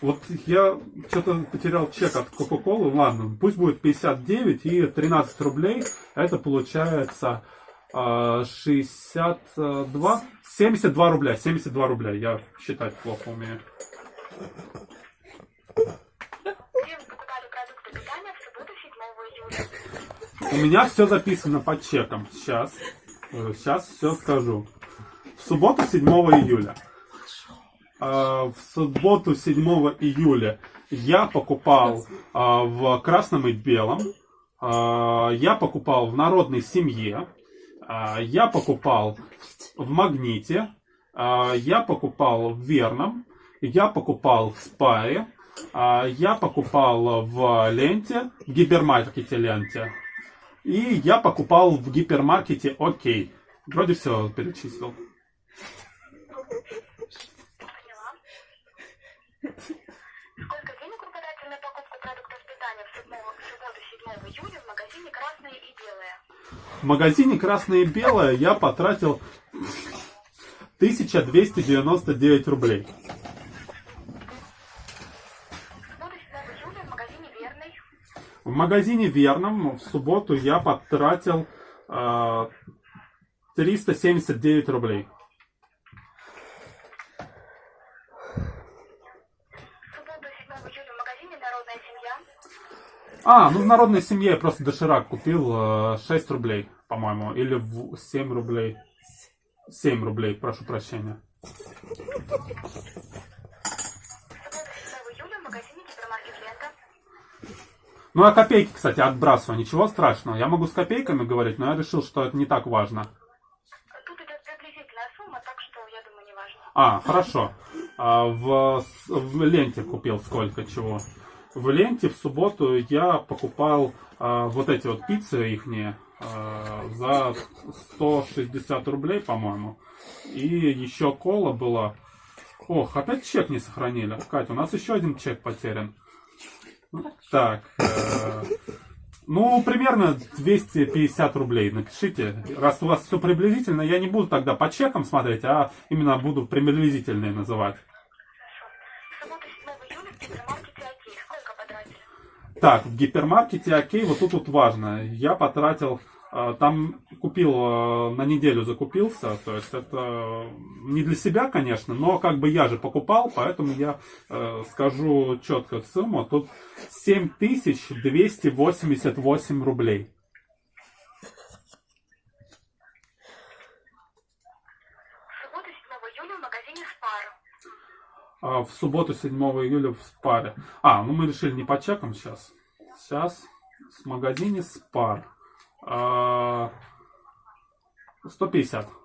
[SPEAKER 1] Вот я что-то потерял чек от Кока-Колы. Ладно, пусть будет 59 и 13 рублей. Это получается а, 62, 72 рубля. 72 рубля. Я считать плохо умею.
[SPEAKER 2] Где вы покупали продукты питания в субботу 7 июля?
[SPEAKER 1] У меня все записано по чекам. Сейчас. Сейчас все скажу. В субботу 7 июля. А, В субботу 7 июля я покупал а, в красном и белом. А, Я покупал в народной семье. Я покупал в магните. Я покупал в верном. Я покупал в спаре. А, Я покупал в ленте, в гипермаркете ленте. И я покупал в гипермаркете Окей. Вроде все перечислил.
[SPEAKER 2] В магазине «Красное и белое»
[SPEAKER 1] я потратил 1299 рублей.
[SPEAKER 2] В субботу 7 июля в магазине «Верный»
[SPEAKER 1] В магазине Верном в субботу я потратил э, 379 рублей. А, ну в народной семье я просто доширак купил э, 6 рублей, по-моему, или в 7 рублей. 7 рублей, прошу прощения.
[SPEAKER 2] В субботу 7 июля в магазине «Гипермаркет Лента».
[SPEAKER 1] Ну, а копейки, кстати, отбрасываю, ничего страшного. Я могу с копейками говорить, но я решил, что это не так важно.
[SPEAKER 2] Тут идет приблизительная сумма, так что, я думаю, не важно.
[SPEAKER 1] А, хорошо. А, в, в ленте купил сколько чего. В ленте в субботу я покупал а, вот эти вот пиццы ихние а, за 160 рублей, по-моему. И еще кола была. Ох, опять чек не сохранили. Катя, у нас еще один чек потерян. Так. э, ну, примерно 250 рублей напишите. Раз у вас все приблизительно, я не буду тогда по чекам смотреть, а именно буду приблизительные называть. Так, в гипермаркете окей, вот тут вот важно. Я потратил, э, там купил, э, на неделю закупился, то есть это не для себя, конечно, но как бы я же покупал, поэтому я скажу четко сумму. Тут 7288 рублей.
[SPEAKER 2] В субботу 7 июля.
[SPEAKER 1] А, в субботу 7 июля в Спаре. А, ну мы решили не по чекам сейчас. Сейчас в магазине Спар. А, 150.
[SPEAKER 2] В субботу 7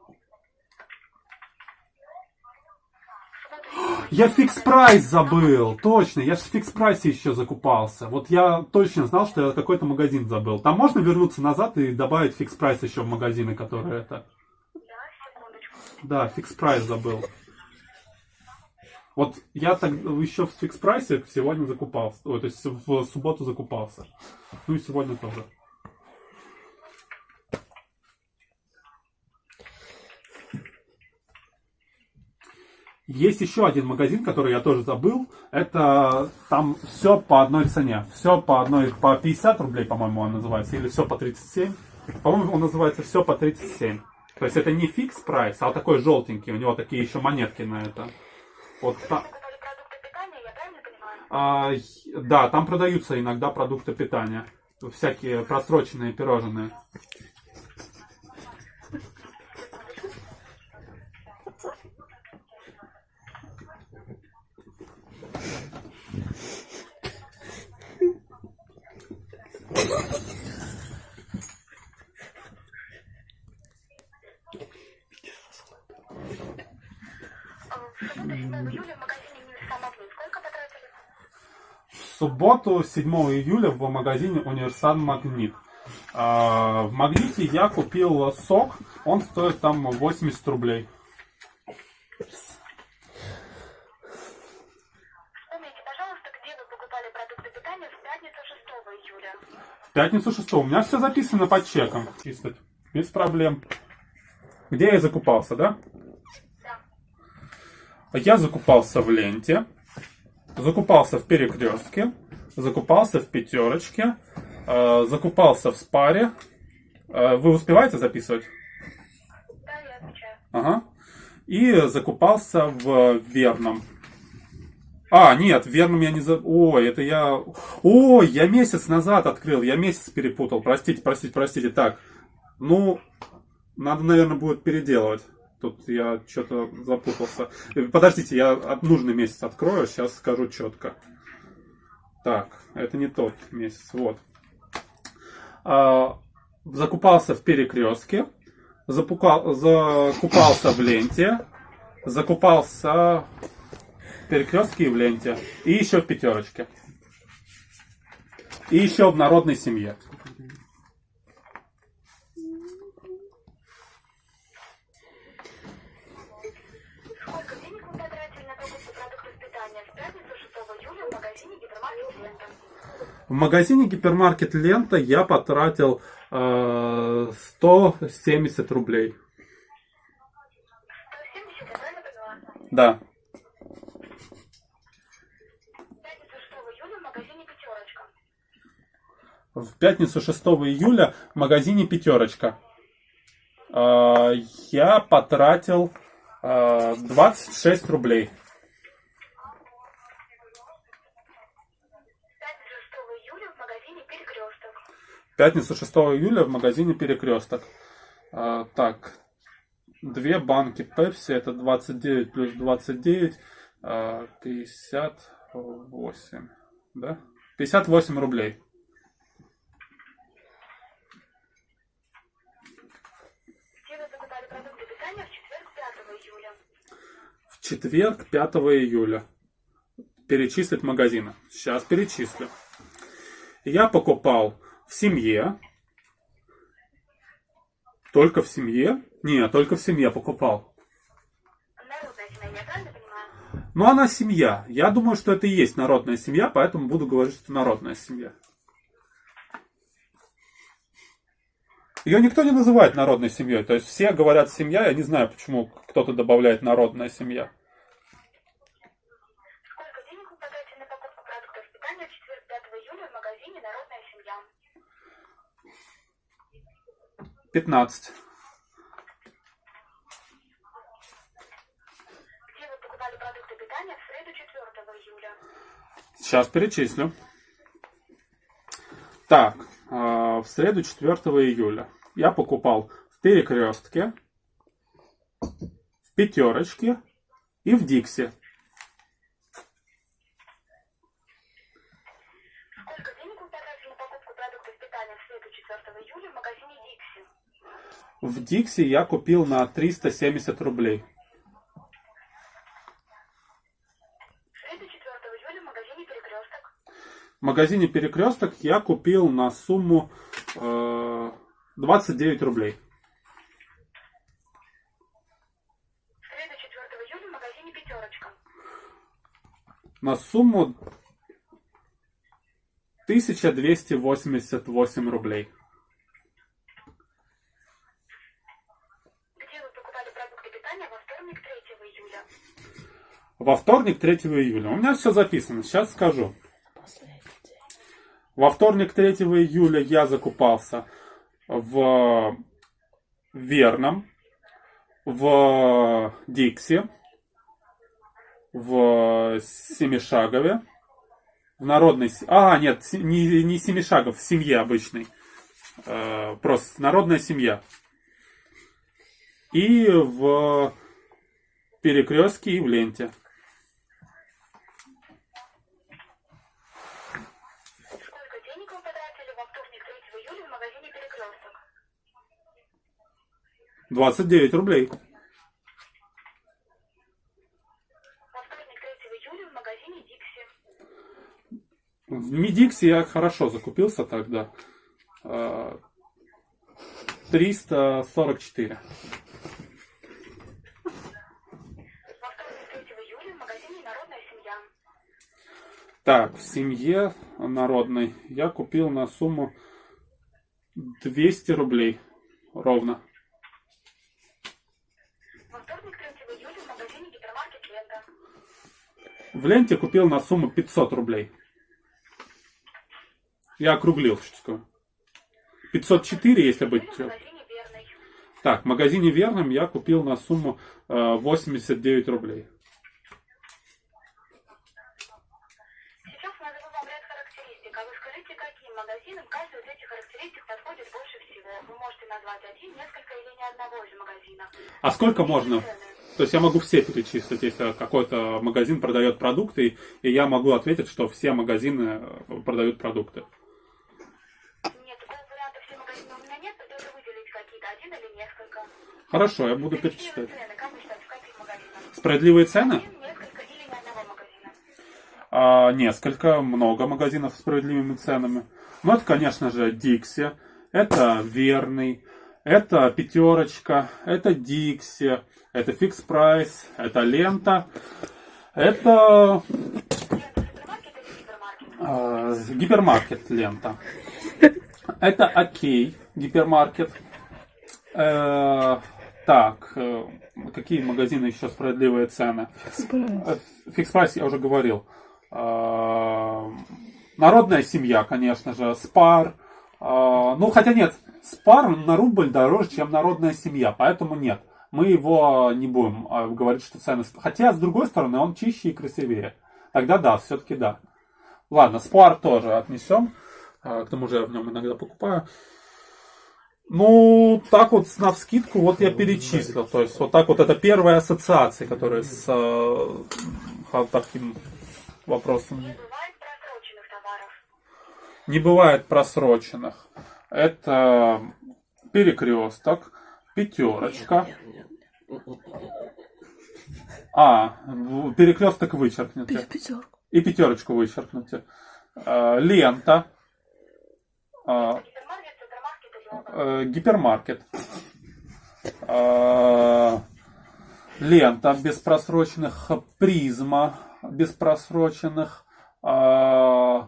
[SPEAKER 1] Я фикс прайс забыл, точно, я же в фикс прайсе еще закупался. Вот я точно знал, что я какой-то магазин забыл. Там можно вернуться назад и добавить фикс прайс еще в магазины, которые это.
[SPEAKER 2] Да,
[SPEAKER 1] фикс прайс забыл. Вот я так еще в фикс прайсе сегодня закупался. Ой, то есть в субботу закупался. Ну и сегодня тоже. Есть еще один магазин, который я тоже забыл. Это там все по одной цене. Все по одной, по 50 рублей, по-моему, он называется. Или все по 37. По-моему, он называется все по 37. То есть это не фикс прайс, а такой желтенький. У него такие еще монетки на это. Вот та-
[SPEAKER 2] Покупали продукты питания, я правильно понимаю?
[SPEAKER 1] а, да, там продаются иногда продукты питания. Всякие просроченные пирожные.
[SPEAKER 2] Июля в
[SPEAKER 1] субботу, 7 июля, в магазине Универсан Магнит. А, в Магните я купил сок. Он стоит там 80 рублей.
[SPEAKER 2] Вспомните, пожалуйста, где вы покупали продукты питания в пятницу 6 июля.
[SPEAKER 1] В пятницу 6 У меня все записано по чекам. Чисто. Без проблем. Где я закупался, да? Я закупался в ленте, закупался в перекрестке, закупался в пятерочке, э, закупался в спаре. Э, вы успеваете записывать?
[SPEAKER 2] Да, я отвечаю.
[SPEAKER 1] Ага. И закупался в верном. А, нет, в верном я не за... Ой, это я... Ой, я месяц назад открыл, я месяц перепутал. Простите, простите, простите. Так, ну, надо, наверное, будет переделывать. Тут я что-то запутался. Подождите, я нужный месяц открою, сейчас скажу четко. Так, это не тот месяц, вот. А, закупался в перекрестке, запука- закупался в ленте, закупался в перекрестке и в ленте, и еще в пятерочке. И еще в народной семье.
[SPEAKER 2] Сколько денег вы потратили на покупку продуктов питания в пятницу 6 июля в магазине «Гипермаркет Лента»?
[SPEAKER 1] В магазине гипермаркет Лента я потратил э, 170 рублей.
[SPEAKER 2] 170, я правильно поняла?
[SPEAKER 1] Да.
[SPEAKER 2] В пятницу 6 июля в магазине «Пятерочка».
[SPEAKER 1] В пятницу 6 июля в магазине Пятерочка. Э, я потратил э, 26 рублей.
[SPEAKER 2] Пятница 6 июля в магазине Перекресток.
[SPEAKER 1] А, так, две банки Пепси, это 29 плюс 29, а, 58, да? 58 рублей. В четверг 5 июля. Перечислить магазина. Сейчас перечислю. Я покупал в семье. Только в семье? Не, только в семье покупал. Ну, она семья. Я думаю, что это и есть народная семья, поэтому буду говорить, что народная семья. Ее никто не называет народной семьей. То есть все говорят семья, я не знаю, почему кто-то добавляет народная семья. 15. Сейчас перечислю. Так, а, в среду 4 июля я покупал в Перекрестке, в Пятерочке и в Диксе.
[SPEAKER 2] В Дикси
[SPEAKER 1] я купил на 370 рублей.
[SPEAKER 2] В среду 4 июля в магазине «Перекресток».
[SPEAKER 1] Я купил на сумму э, 29 рублей.
[SPEAKER 2] В среду 4 июля в магазине «Пятерочка».
[SPEAKER 1] На сумму 1288 рублей.
[SPEAKER 2] Где вы покупали продукты питания во вторник 3 июля?
[SPEAKER 1] Во вторник 3 июля. У меня все записано. Сейчас скажу. Во вторник 3 июля я закупался в Верном, в Дикси, в Семишагове, в Народной... А, нет, не, не Семишагов, в семье обычной. Э, просто народная семья. И в Перекрестке и в Ленте.
[SPEAKER 2] Сколько денег вы потратили во вторник 3 июля в магазине «Перекресток»?
[SPEAKER 1] 29 рублей.
[SPEAKER 2] Во вторник 3 июля в
[SPEAKER 1] Мидиксе я хорошо закупился тогда. Э, 344.
[SPEAKER 2] Во вторник 3 июля в магазине «Народная семья».
[SPEAKER 1] Так, в семье народной я купил на сумму 200 рублей. Ровно.
[SPEAKER 2] Во вторник 3 июля в магазине «Гипермаркет Лента».
[SPEAKER 1] В ленте купил на сумму 500 рублей. Я округлил чуточку. 504, если быть.
[SPEAKER 2] «Верный».
[SPEAKER 1] Так, в магазине Верном я купил на сумму э, 89 рублей.
[SPEAKER 2] Сейчас назову вам ряд характеристик, а.
[SPEAKER 1] А сколько можно? То есть я могу все перечислить, если какой-то магазин продает продукты, и я могу ответить, что все магазины э, продают продукты.
[SPEAKER 2] Нет, такого варианта все магазины у меня нет, придется выделить какие-то, один или несколько.
[SPEAKER 1] Хорошо, я буду перечислять. Справедливые цены?
[SPEAKER 2] Один, несколько или ни одного магазина?
[SPEAKER 1] А, несколько, много магазинов с справедливыми ценами. Ну, это, конечно же, Дикси, это Верный, это Пятерочка, это Дикси, это Фикс Прайс, это Лента, это
[SPEAKER 2] или гипермаркет?
[SPEAKER 1] Лента. Это Окей, гипермаркет. Э, так, э, какие магазины еще справедливые цены? Э, Фикс прайс я уже говорил. Э, Народная семья, конечно же. Спар. Э, Ну, хотя нет, Спар на рубль дороже, чем народная семья, поэтому нет. Мы его не будем э, говорить, что цены... сп- Хотя, с другой стороны, он чище и красивее. Тогда да, все-таки да. Ладно, Спар тоже отнесем. Э, К тому же я в нем иногда покупаю. Ну, так вот, на вскидку, вот я перечислил. То есть, вот так вот, это первая ассоциация, которая с э, таким вопросом.
[SPEAKER 2] Не бывает просроченных товаров.
[SPEAKER 1] Не бывает просроченных. Это перекресток, пятерочка, А, перекресток вычеркните.
[SPEAKER 3] Пятерку.
[SPEAKER 1] И пятерочку вычеркните. Э, Лента.
[SPEAKER 2] Гипермаркет, оба?
[SPEAKER 1] э, Гипермаркет. Э, Лента без просроченных. Призма без просроченных. Э,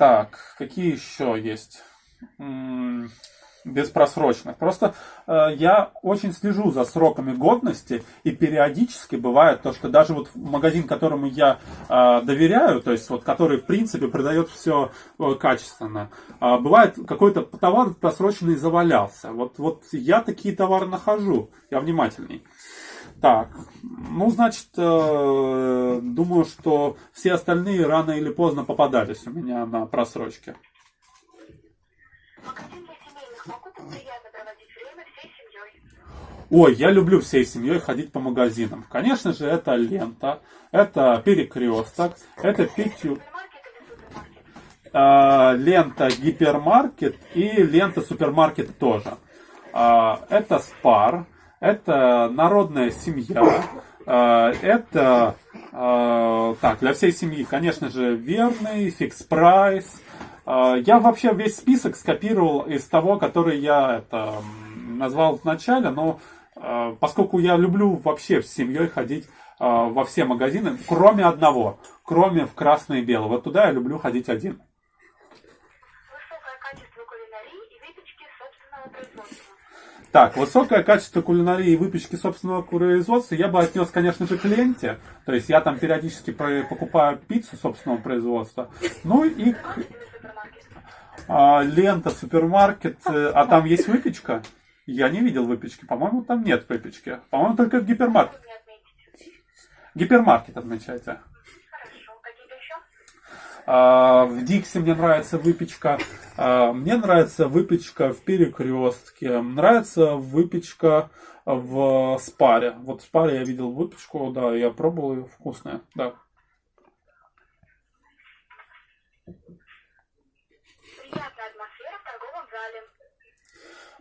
[SPEAKER 1] Так, какие еще есть? Беспросрочных. Просто э, я очень слежу за сроками годности, и периодически бывает то, что даже вот магазин, которому я э, доверяю, то есть вот который в принципе продает все качественно, а бывает какой-то товар просроченный завалялся. Вот, вот я такие товары нахожу, я внимательней. Так, ну, значит, э, думаю, что все остальные рано или поздно попадались у меня на просрочке. Ой, я люблю всей семьей ходить по магазинам. Конечно же, это лента, это перекресток, это пятью, э, лента гипермаркет и лента супермаркет тоже. А, это спар, это народная семья, а, это а, так для всей семьи, конечно же, верный, фикс прайс. А, Я вообще весь список скопировал из того, который я это, назвал в начале, но поскольку я люблю вообще с семьей ходить во все магазины, кроме одного, кроме в красное и белое. Вот туда я люблю ходить один.
[SPEAKER 2] Высокое качество кулинарии и выпечки собственного производства.
[SPEAKER 1] Так, высокое качество кулинарии и выпечки собственного производства я бы отнес, конечно же, к ленте. То есть я там периодически покупаю пиццу собственного производства. Ну и а, лента, супермаркет. э, А там есть выпечка? Я не видел выпечки. По-моему, там нет выпечки. По-моему, только в гипермаркет.
[SPEAKER 2] Не отметить.
[SPEAKER 1] Гипермаркет отмечайте. В Диксе мне нравится выпечка. А, Мне нравится выпечка в перекрестке. Нравится выпечка в спаре. Вот в спаре я видел выпечку, да, я пробовал ее, вкусная, да.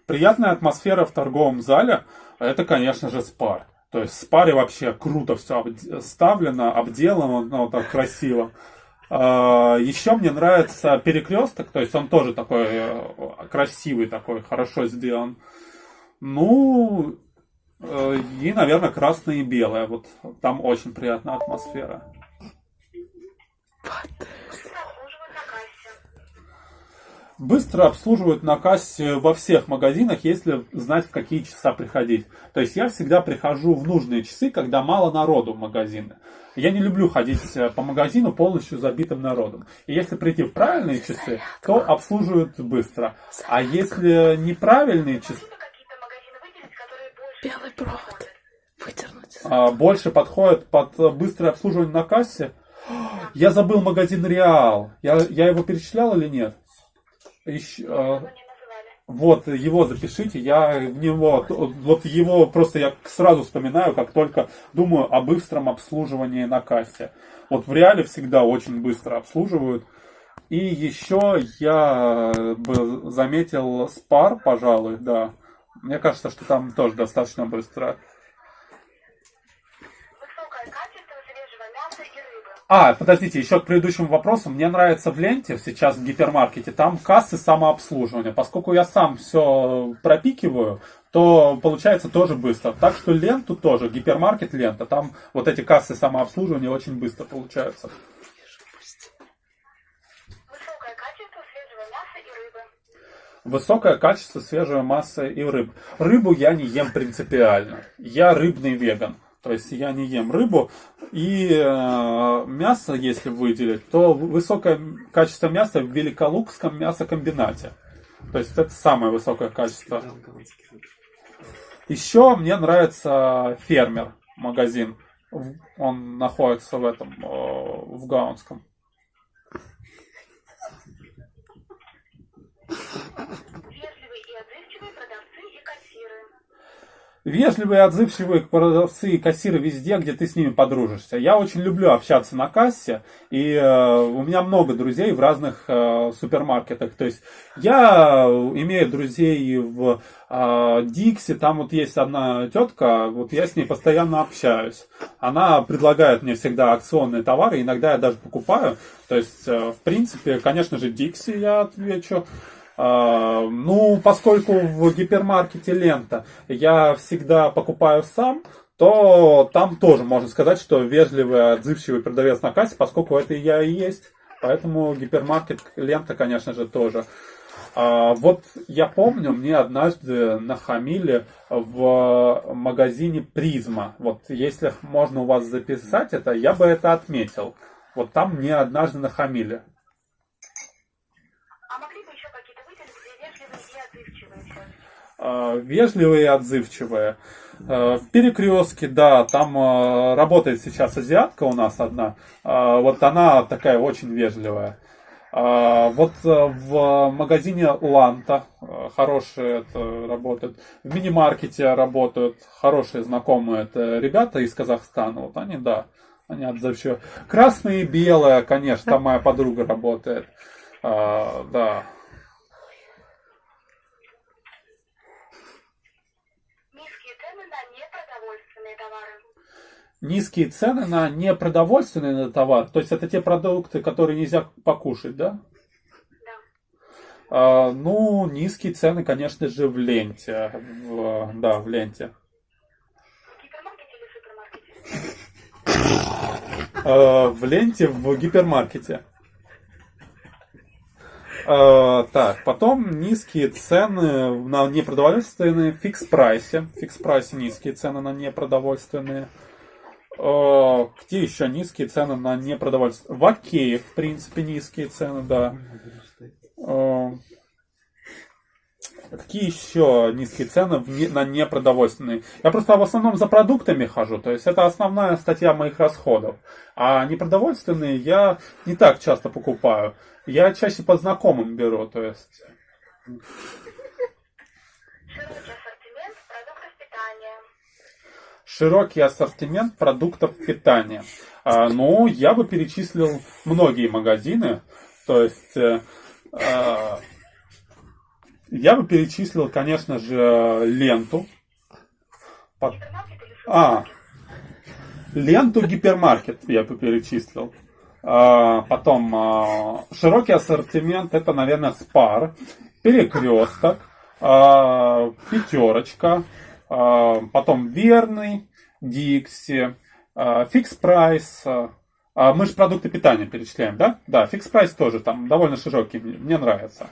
[SPEAKER 2] Приятная атмосфера в торговом зале.
[SPEAKER 1] Это, конечно же, спар. То есть в спаре вообще круто все обставлено, обделано, ну, так красиво. А, Еще мне нравится перекресток, то есть он тоже такой э, красивый, такой, хорошо сделан. Ну, э, и, наверное, красное и белое. Вот там очень приятная атмосфера.
[SPEAKER 2] Быстро обслуживают на кассе.
[SPEAKER 1] Быстро обслуживают на кассе во всех магазинах, если знать, в какие часа приходить. То есть я всегда прихожу в нужные часы, когда мало народу в магазины. Я не люблю ходить э, по магазину полностью забитым народом. И если прийти в правильные часы, то обслуживают быстро. А если неправильные часы,
[SPEAKER 3] Белый провод.
[SPEAKER 2] подходят?
[SPEAKER 3] Выдернуть.
[SPEAKER 1] а, больше подходят под э, быстрое обслуживание на кассе, я забыл магазин Реал. Я, я его перечислял или нет?
[SPEAKER 2] Не называли.
[SPEAKER 1] Вот, его запишите, я в него, вот его просто я сразу вспоминаю, как только думаю о быстром обслуживании на кассе. Вот в реале всегда очень быстро обслуживают. И еще я бы заметил спар, пожалуй, да. Мне кажется, что там тоже достаточно быстро.
[SPEAKER 2] Высокое качество свежего мяса и рыбы.
[SPEAKER 1] А, подождите, еще к предыдущему вопросу. Мне нравится в ленте, сейчас в гипермаркете, там кассы самообслуживания. Поскольку я сам все пропикиваю, то получается тоже быстро. Так что ленту тоже, гипермаркет лента, там вот эти кассы самообслуживания очень быстро получаются.
[SPEAKER 2] Высокое качество свежего мяса и
[SPEAKER 1] рыб. Рыбу я не ем принципиально. Я рыбный веган. То есть я не ем рыбу. И э, мясо, если выделить, то высокое качество мяса в Великолукском мясокомбинате. То есть это самое высокое качество. Еще мне нравится фермер магазин. Он находится в этом, э, в Гаунском.
[SPEAKER 2] Вежливые отзывчивые продавцы и кассиры
[SPEAKER 1] везде, где ты с ними подружишься. Я очень люблю общаться на кассе, и э, у меня много друзей в разных э, супермаркетах. То есть я имею друзей в э, Дикси, там вот есть одна тетка, вот я с ней постоянно общаюсь. Она предлагает мне всегда акционные товары, иногда я даже покупаю. То есть, э, в принципе, конечно же, Дикси я отвечу. А, ну, поскольку в гипермаркете лента я всегда покупаю сам, то там тоже можно сказать, что вежливый, отзывчивый продавец на кассе, поскольку это я и есть. Поэтому гипермаркет лента, конечно же, тоже. А, вот я помню, мне однажды нахамили в магазине Призма. Вот если можно у вас записать это, я бы это отметил. Вот там мне однажды нахамили. Э, вежливые и отзывчивые. Э, в перекрестке, да, там э, работает сейчас азиатка у нас одна. Вот она такая очень вежливая. Вот в магазине Ланта хорошие это работают. В мини-маркете работают хорошие знакомые это ребята из Казахстана. Вот они, да, они отзывчивые. Красные и белые, конечно, там моя подруга работает. Да. Низкие цены на непродовольственный товар, то есть это те продукты, которые нельзя покушать, да?
[SPEAKER 2] Да.
[SPEAKER 1] А, ну, низкие цены, конечно же, в ленте. В, да, в ленте.
[SPEAKER 2] А,
[SPEAKER 1] в ленте в гипермаркете. А, так, потом низкие цены на непродовольственные в фикс-прайсе. В фикс-прайсе низкие цены на непродовольственные. Где еще низкие цены на непродовольствие? В Окее, в принципе, низкие цены, да. Какие еще низкие цены на непродовольственные? Я просто в основном за продуктами хожу, то есть это основная статья моих расходов. А непродовольственные я не так часто покупаю. Я чаще по знакомым беру, то есть... широкий ассортимент продуктов питания. А, ну, я бы перечислил многие магазины. То есть, э, а, я бы перечислил, конечно же, ленту. А, ленту гипермаркет я бы перечислил. А, потом а, широкий ассортимент, это, наверное, спар, перекресток, а, пятерочка, а, потом верный, Dixie, Fix Price. Мы же продукты питания перечисляем, да? Да, Fix Price тоже там довольно широкий, мне нравится.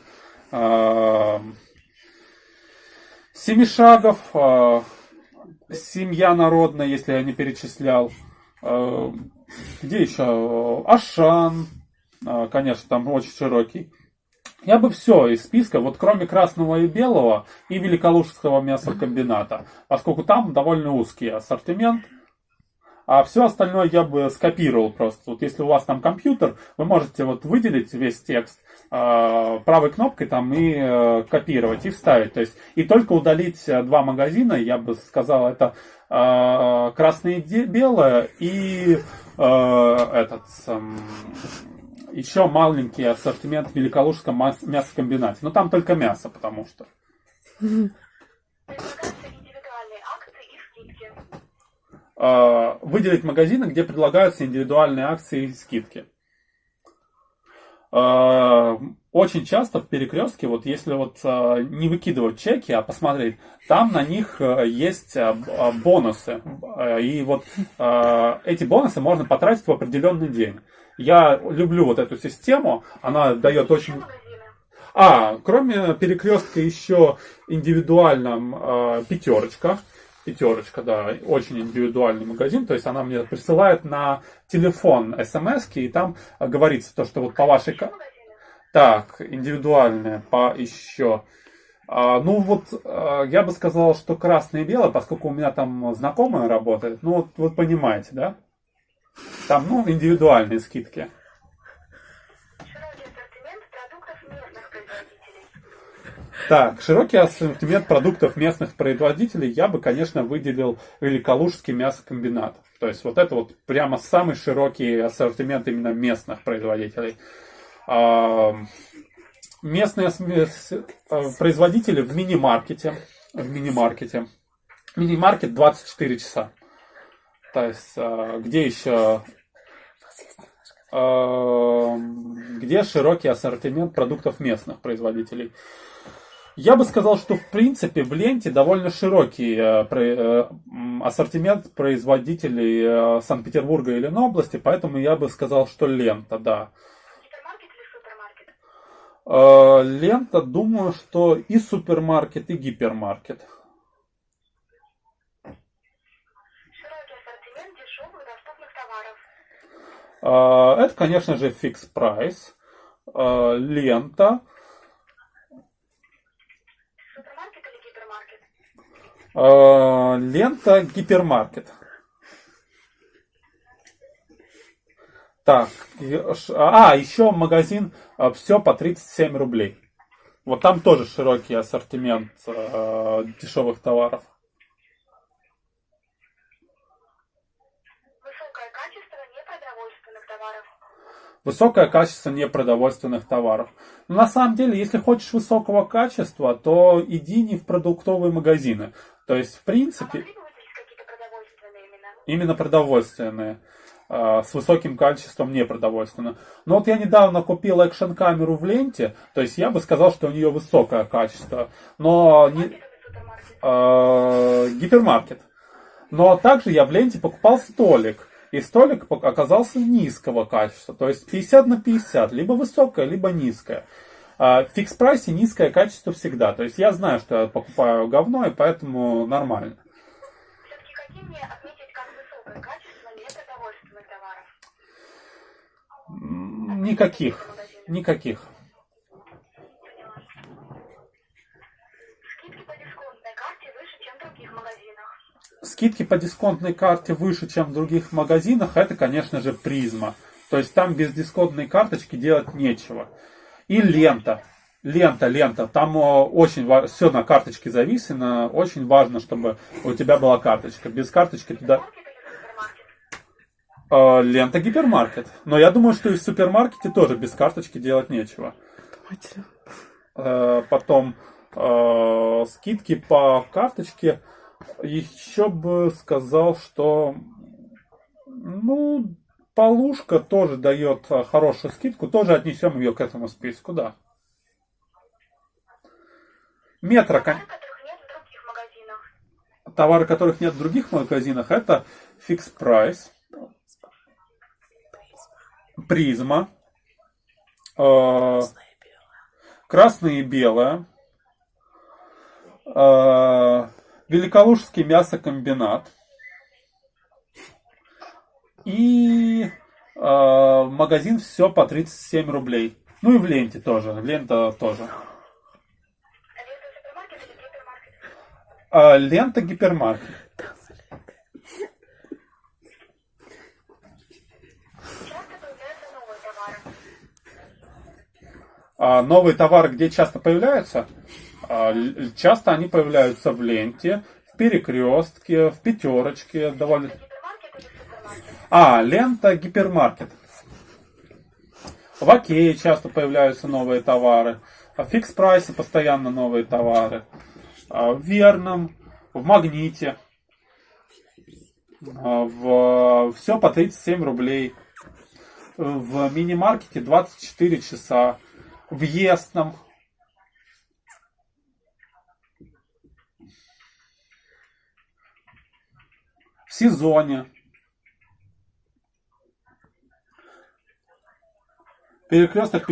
[SPEAKER 1] Семишагов, Семья народная, если я не перечислял. Где еще? Ашан, конечно, там очень широкий. Я бы все из списка, вот кроме красного и белого и великолужского мясокомбината, поскольку там довольно узкий ассортимент, а все остальное я бы скопировал просто. Вот если у вас там компьютер, вы можете вот выделить весь текст э, правой кнопкой там и э, копировать и вставить. То есть и только удалить э, два магазина, я бы сказал, это э, красное и белое и э, этот э, еще маленький ассортимент в Великолужском мясокомбинате. Но там только мясо, потому что. А, выделить магазины, где предлагаются индивидуальные акции и скидки. А, очень часто в перекрестке, вот если вот а, не выкидывать чеки, а посмотреть, там на них есть бонусы. И вот эти бонусы можно потратить в определенный день. Я люблю вот эту систему, она дает очень... А, кроме перекрестка еще индивидуально э, пятерочка. Пятерочка, да, очень индивидуальный магазин. То есть она мне присылает на телефон смс и там говорится то, что вот по вашей... Так, индивидуальная по еще... А, ну вот, а, я бы сказал, что красное и белое, поскольку у меня там знакомая работает. Ну вот, вот понимаете, да? Там, ну, индивидуальные скидки. Так, широкий ассортимент продуктов местных производителей я бы, конечно, выделил Великолужский мясокомбинат. То есть вот это вот прямо самый широкий ассортимент именно местных производителей. А, местные э, производители в мини-маркете. В мини-маркете. Мини-маркет 24 часа. То есть, а, где еще а, где широкий ассортимент продуктов местных производителей. Я бы сказал, что в принципе в ленте довольно широкий э, э, ассортимент производителей э, Санкт-Петербурга и Ленобласти, поэтому я бы сказал, что лента, да.
[SPEAKER 2] Гипермаркет или супермаркет?
[SPEAKER 1] Лента, думаю, что и супермаркет, и гипермаркет.
[SPEAKER 2] Широкий ассортимент дешевых доступных товаров.
[SPEAKER 1] Это, конечно же, фикс прайс, лента. Э, лента гипермаркет. Так, а, еще магазин все по 37 рублей. Вот там тоже широкий ассортимент дешевых товаров.
[SPEAKER 2] Высокое качество непродовольственных товаров.
[SPEAKER 1] Высокое качество непродовольственных товаров. Но на самом деле, если хочешь высокого качества, то иди не в продуктовые магазины. То есть, в принципе...
[SPEAKER 2] А
[SPEAKER 1] именно продовольственные. А, с высоким качеством непродовольственные. Но вот я недавно купил экшн-камеру в ленте, то есть я бы сказал, что у нее высокое качество. Но не... А, гипермаркет. Но также я в ленте покупал столик. И столик оказался низкого качества. То есть 50 на 50. Либо высокое, либо низкое. А в фикс-прайсе низкое качество всегда. То есть я знаю, что я покупаю говно, и поэтому нормально.
[SPEAKER 2] Все-таки какие мне отметить как высокое качество непродовольственных товаров?
[SPEAKER 1] Никаких. Никаких.
[SPEAKER 2] Скидки по дисконтной карте выше, чем в других магазинах.
[SPEAKER 1] Скидки по дисконтной карте выше, чем в других магазинах, это, конечно же, призма. То есть там без дисконтной карточки делать нечего. И лента. Лента, лента. Там очень все на карточке зависено. Очень важно, чтобы у тебя была карточка. Без карточки туда... Э, лента гипермаркет. Но я думаю, что и в супермаркете тоже без карточки делать нечего. Э, потом э, скидки по карточке. Еще бы сказал, что ну, Полушка тоже дает а, хорошую скидку, тоже отнесем ее к этому списку, да. Метро, товары, которых нет в других магазинах, это фикс прайс, призма, э, красное и белое, э, Великолужский мясокомбинат, и э, магазин все по 37 рублей. Ну и в ленте тоже. Лента тоже. А, лента гипермаркет. А, новые товары где часто появляются? А, часто они появляются в ленте, в перекрестке, в пятерочке. Довольно... А, лента гипермаркет. В Окее часто появляются новые товары. В фикс прайсе постоянно новые товары. А, в Верном, в Магните. А, в... Все по 37 рублей. В мини-маркете 24 часа. В Естном. Сезоне. Перекресток...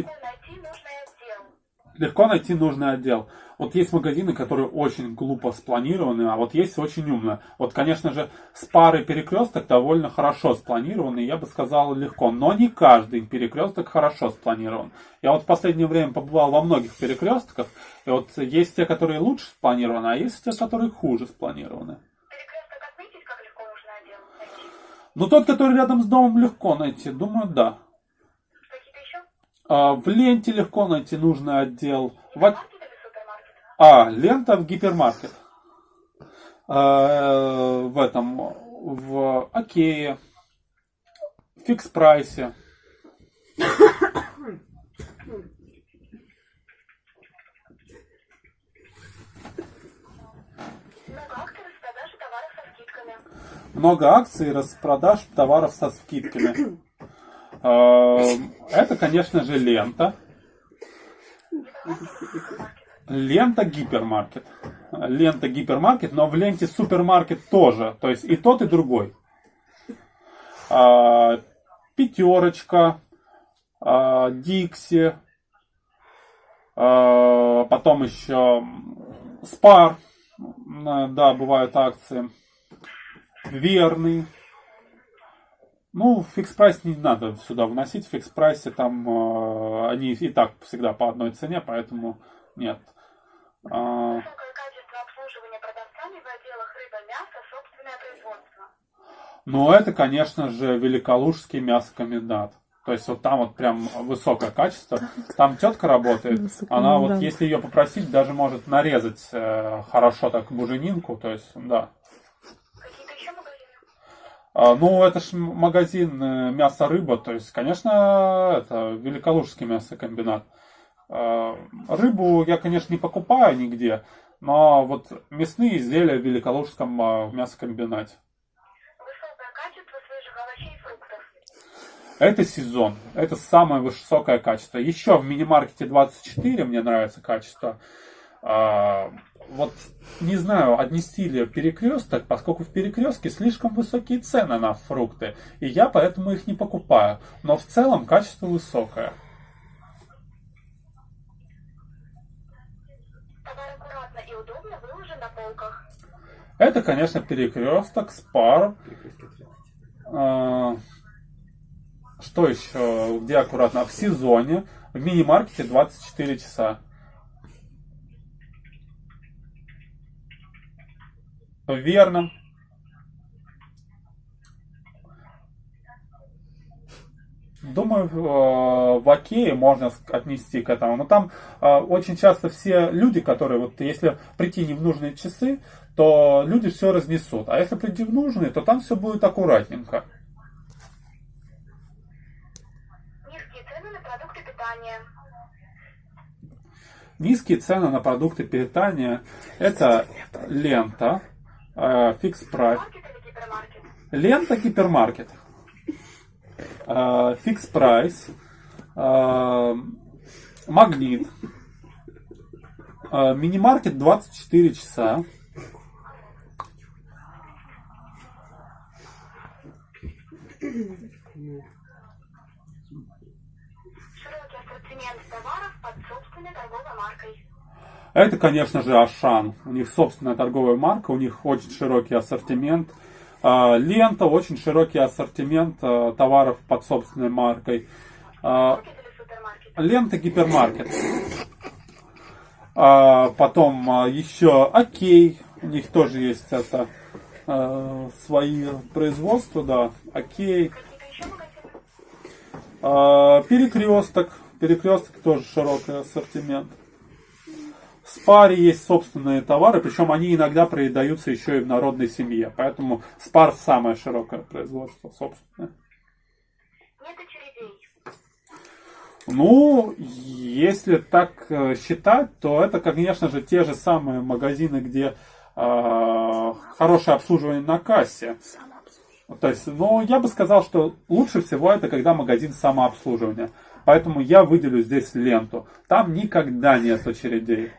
[SPEAKER 1] Легко найти нужный отдел. Вот есть магазины, которые очень глупо спланированы, а вот есть очень умно. Вот, конечно же, с парой перекресток довольно хорошо спланированы, я бы сказал, легко. Но не каждый перекресток хорошо спланирован. Я вот в последнее время побывал во многих перекрестках, и вот есть те, которые лучше спланированы, а есть те, которые хуже спланированы. Ну, тот, который рядом с домом, легко найти. Думаю, да.
[SPEAKER 2] Какие-то еще?
[SPEAKER 1] А, в ленте легко найти нужный отдел. В... А, лента в гипермаркет. Э, В этом, в Окее, в фикс прайсе.
[SPEAKER 2] Много акций распродажи товаров со скидками.
[SPEAKER 1] Много акций распродаж товаров со скидками. Э, Это, конечно же, лента. Лента гипермаркет. Лента гипермаркет, но в ленте супермаркет тоже. То есть и тот, и другой. А, Пятерочка, Дикси, а, потом еще Спар, да, бывают акции. Верный. Ну, фикс прайс не надо сюда вносить. В фикс прайсе там э, они и так всегда по одной цене, поэтому нет. А,
[SPEAKER 2] Высокое качество обслуживания продавцами в отделах рыба, мясо, собственное производство.
[SPEAKER 1] ну, это, конечно же, Великолужский мясокомбинат. То есть вот там вот прям высокое качество. Там тетка работает. Она вот, если ее попросить, даже может нарезать э, хорошо так буженинку. То есть, да.
[SPEAKER 2] Какие-то еще магазины?
[SPEAKER 1] А, Ну, это ж магазин э, мясо-рыба, то есть, конечно, это Великолужский мясокомбинат. А, Рыбу я, конечно, не покупаю нигде, но вот мясные изделия в Великолужском а, мясокомбинате.
[SPEAKER 2] Высокое качество свежих овощей и фруктов.
[SPEAKER 1] Это сезон, это самое высокое качество. Еще в мини-маркете 24 мне нравится качество. Вот не знаю, отнести ли перекресток, поскольку в перекрестке слишком высокие цены на фрукты, и я поэтому их не покупаю. Но в целом качество высокое. Это, конечно, перекресток, спар. А, Что еще? Где аккуратно? В сезоне. В мини-маркете 24 часа. В верном. Думаю, в в Окее можно отнести к этому. Но там э, очень часто все люди, которые, вот если прийти не в нужные часы, то люди все разнесут. А если прийти в нужные, то там все будет аккуратненько.
[SPEAKER 2] Низкие цены на продукты питания.
[SPEAKER 1] Низкие цены на продукты питания – это лента, фикс прайс. Лента гипермаркет. Фикс прайс. Магнит. э, Мини-маркет 24 часа.
[SPEAKER 2] Широкий ассортимент товаров под собственной торговой маркой.
[SPEAKER 1] Это, конечно же, Ашан. У них собственная торговая марка, у них очень широкий ассортимент. А, Лента, очень широкий ассортимент а, товаров под собственной маркой. А? Лента гипермаркет. Потом еще Окей. У них тоже есть это свои производства, да. Окей. Перекресток. Перекресток тоже широкий ассортимент. В Спаре есть собственные товары, причем они иногда продаются еще и в народной семье. Поэтому Спар самое широкое производство собственное.
[SPEAKER 2] Нет очередей.
[SPEAKER 1] Ну, если так э, считать, то это, конечно же, те же самые магазины, где э, хорошее обслуживание на кассе. То есть, ну, я бы сказал, что лучше всего это когда магазин самообслуживания. Поэтому я выделю здесь ленту. Там никогда нет очередей.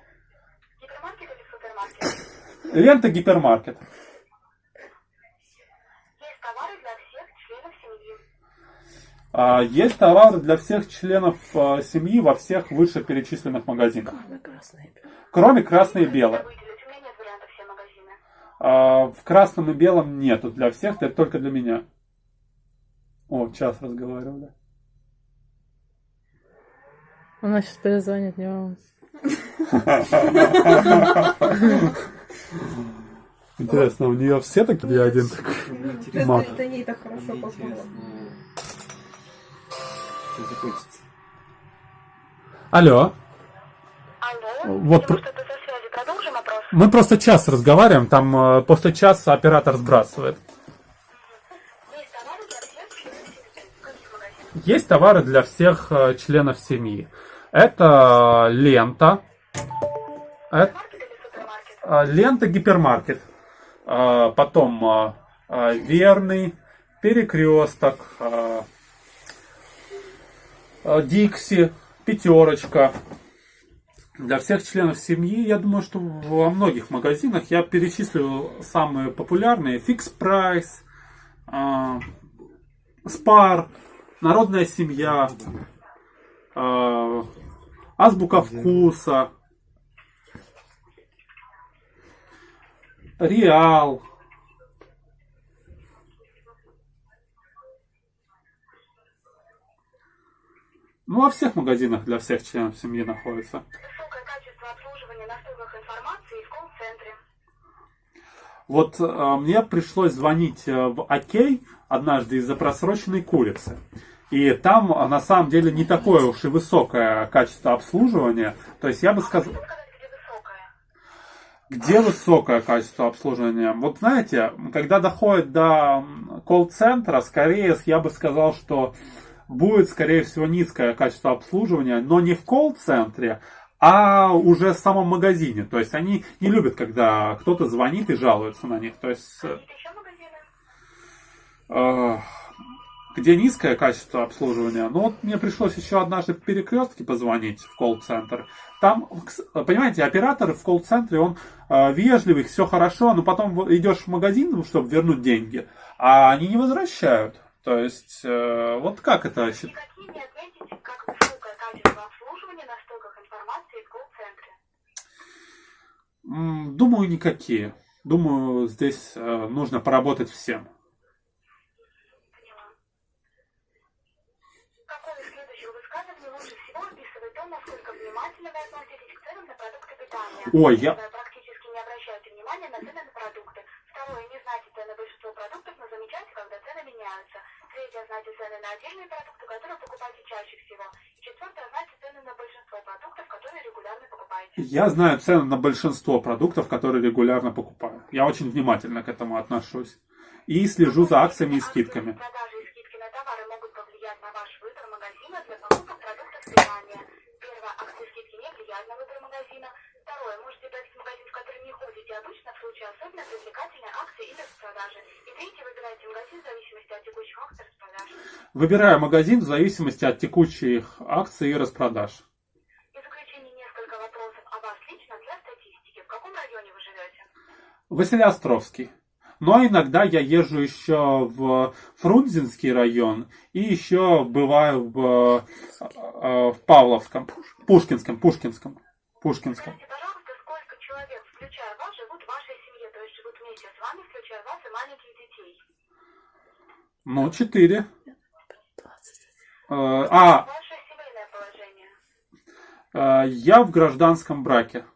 [SPEAKER 1] Лента гипермаркет.
[SPEAKER 2] Есть товары для всех членов семьи.
[SPEAKER 1] А, Есть товары для всех членов э, семьи во всех вышеперечисленных магазинах. Кроме красной и белой.
[SPEAKER 2] Выделить. У меня нет вариантов все магазины.
[SPEAKER 1] А, В красном и белом нету для всех, это только для меня. О, час разговаривали.
[SPEAKER 4] Она сейчас перезвонит, не волнуйся.
[SPEAKER 1] Интересно, у нее все такие или один такой?
[SPEAKER 5] Это,
[SPEAKER 1] Мат.
[SPEAKER 5] это ей так хорошо
[SPEAKER 3] закончится.
[SPEAKER 1] Алло.
[SPEAKER 2] Алло?
[SPEAKER 1] Вот про-
[SPEAKER 2] что-то со связи
[SPEAKER 1] Мы просто час разговариваем, там э, после часа оператор сбрасывает.
[SPEAKER 2] Есть товары для всех?
[SPEAKER 1] Есть товары для э, членов семьи. Это лента, это лента гипермаркет, Э, потом э, верный, перекресток, Дикси, пятерочка. Для всех членов семьи, я думаю, что во многих магазинах я перечислю самые популярные. Price, э, Спар, Народная семья, Азбука вкуса, Реал. Ну, во всех магазинах для всех членов семьи находится.
[SPEAKER 2] Высокое качество обслуживания на стойках информации в колл-центре.
[SPEAKER 1] Вот э, мне пришлось звонить э, в Окей однажды из-за просроченной курицы. И там э, на самом деле не такое уж и высокое качество обслуживания. То есть я бы сказал...
[SPEAKER 2] Что сказать, где высокое?
[SPEAKER 1] Где высокое качество обслуживания? Вот знаете, когда доходит до колл-центра, скорее я бы сказал, что будет, скорее всего, низкое качество обслуживания, но не в колл-центре, а уже в самом магазине. То есть они не любят, когда кто-то звонит и жалуется на них. То есть э, где низкое качество обслуживания. Ну вот мне пришлось еще однажды в перекрестке позвонить в колл-центр. Там, понимаете, оператор в колл-центре, он э, вежливый, все хорошо, но потом идешь в магазин, чтобы вернуть деньги, а они не возвращают. То есть, э, вот как это? счит-
[SPEAKER 2] Никакие не отметите, как высокое качество обслуживания на стойках информации в колл-центре.
[SPEAKER 1] М, Думаю, никакие. Думаю, здесь э, нужно поработать всем.
[SPEAKER 2] Поняла. Какое из следующих высказываний лучше всего описывает то, насколько внимательно вы относитесь к ценам на продукты питания?
[SPEAKER 1] Ой, я-
[SPEAKER 2] практически не обращаете внимания на цены на продукты. Второе, не знаете цены большинства продуктов, но замечаете, когда цены меняются. Третье, знаете цены на отдельные продукты, которые покупаете чаще всего. И четвертое, знаете цены на большинство продуктов, которые регулярно покупаете.
[SPEAKER 1] Я знаю цены на большинство продуктов, которые регулярно покупаю. Я очень внимательно к этому отношусь. И слежу за акциями и скидками.
[SPEAKER 2] Продажи и скидки на товары могут повлиять на ваш выбор магазина для покупок продуктов питания. Первое, акции и скидки не влияют на выбор магазина. Второе, можете брать в магазин, в который не ходите обычно, в случае особенно привлекательной акции или распродажи. И третье, выбирайте магазин в зависимости от текущих акций и распродаж.
[SPEAKER 1] Выбираю магазин в зависимости от текущих акций и распродаж.
[SPEAKER 2] И заключение несколько вопросов о вас лично для статистики. В каком районе вы живете?
[SPEAKER 1] Василиостровский. Но иногда я езжу еще в Фрунзенский район и еще бываю в, э, в Павловском, Пушкинском, Пушкинском, Пушкинском.
[SPEAKER 2] Скажите, пожалуйста, сколько человек, включая вас, живут в вашей семье, то есть живут вместе с вами, включая вас и маленьких детей?
[SPEAKER 1] Ну, четыре. Э, А,
[SPEAKER 2] Ваше семейное положение.
[SPEAKER 1] э, я в гражданском браке.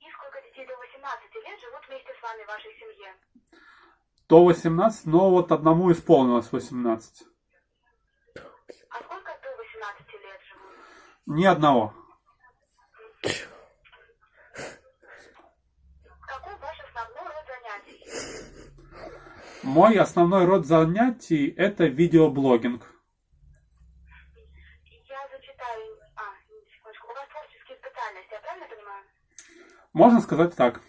[SPEAKER 2] И сколько детей до 18 лет живут вместе с вами в вашей семье?
[SPEAKER 1] До 18, но вот одному исполнилось 18.
[SPEAKER 2] А сколько до 18 лет живут?
[SPEAKER 1] Ни одного.
[SPEAKER 2] Какой ваш основной род занятий?
[SPEAKER 1] Мой основной род занятий это видеоблогинг.
[SPEAKER 2] Я зачитаю... А, секундочку. У вас творческие специальности, я правильно понимаю?
[SPEAKER 1] Можно сказать так.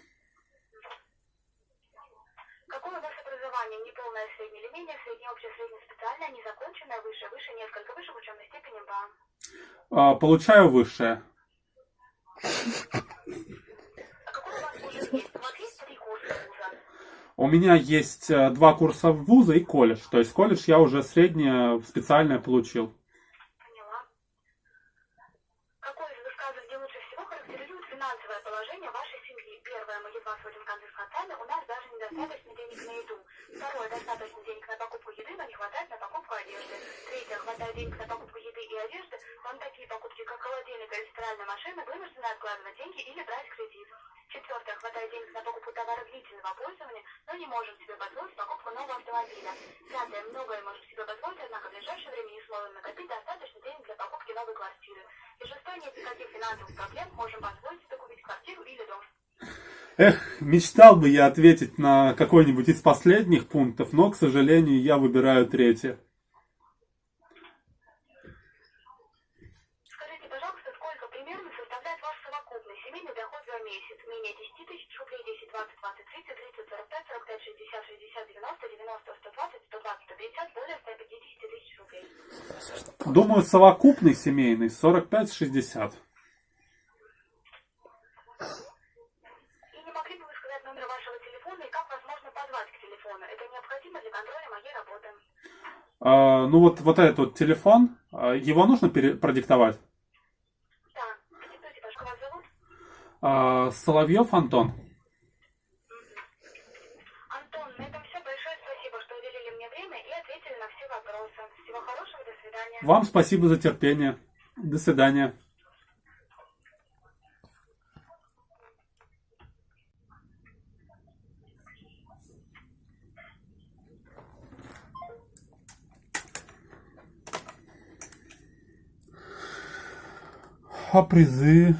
[SPEAKER 2] Какое у вас образование? Неполное среднее или менее, среднее, общее, среднее, специальное, незаконченное, выше, выше, несколько выше, в учебной степени, ба.
[SPEAKER 1] Э, Получаю высшее.
[SPEAKER 2] А? У
[SPEAKER 1] меня есть э, два курса вуза и колледж. То есть колледж я уже среднее специальное получил.
[SPEAKER 2] Поняла. Какое из высказываний лучше всего характеризует финансовое положение вашей семьи? Первое, мы едва сводим концы с концами, у недостаточно денег на еду. Второе, достаточно денег на покупку еды, но не хватает на покупку одежды. Третье, хватает денег на покупку еды и одежды, на такие покупки, как холодильник или стиральная машина, вынуждены откладывать деньги или брать кредит. Четвертое, хватает денег на покупку товара длительного пользования, но не может себе позволить покупку нового автомобиля. Пятое, многое может себе позволить, однако в ближайшее время не сможем накопить достаточно денег для покупки новой квартиры. И шестое, нет никаких финансовых проблем, можем позволить себе купить квартиру или дом.
[SPEAKER 1] Эх, мечтал бы я ответить на какой-нибудь из последних пунктов, но, к сожалению, я выбираю третье.
[SPEAKER 2] Скажите, пожалуйста, сколько примерно составляет ваш совокупный семейный доход за месяц? Менее 10 тысяч рублей, 10, 20, 20, 30, 30, 45, 45, 60, 60, 90, 90, 120, 120, 150, более 150 тысяч рублей.
[SPEAKER 1] Думаю, совокупный семейный 45-60.
[SPEAKER 2] И не могли бы вы сказать номер вашего телефона и как вас можно телефону? Это необходимо для контроля моей работы.
[SPEAKER 1] А, ну вот, вот этот вот телефон, а, его нужно пере- продиктовать?
[SPEAKER 2] Да, диктуйте, как вас зовут?
[SPEAKER 1] А, Соловьев Антон.
[SPEAKER 2] Антон, на этом все. Большое спасибо, что уделили мне время и ответили на все вопросы. Всего хорошего, до свидания.
[SPEAKER 1] Вам спасибо за терпение. До свидания. А призы?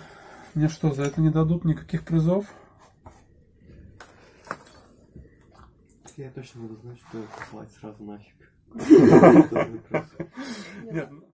[SPEAKER 1] Мне что, за это не дадут никаких призов?
[SPEAKER 3] Я точно буду знать, что послать сразу нафиг. Ну,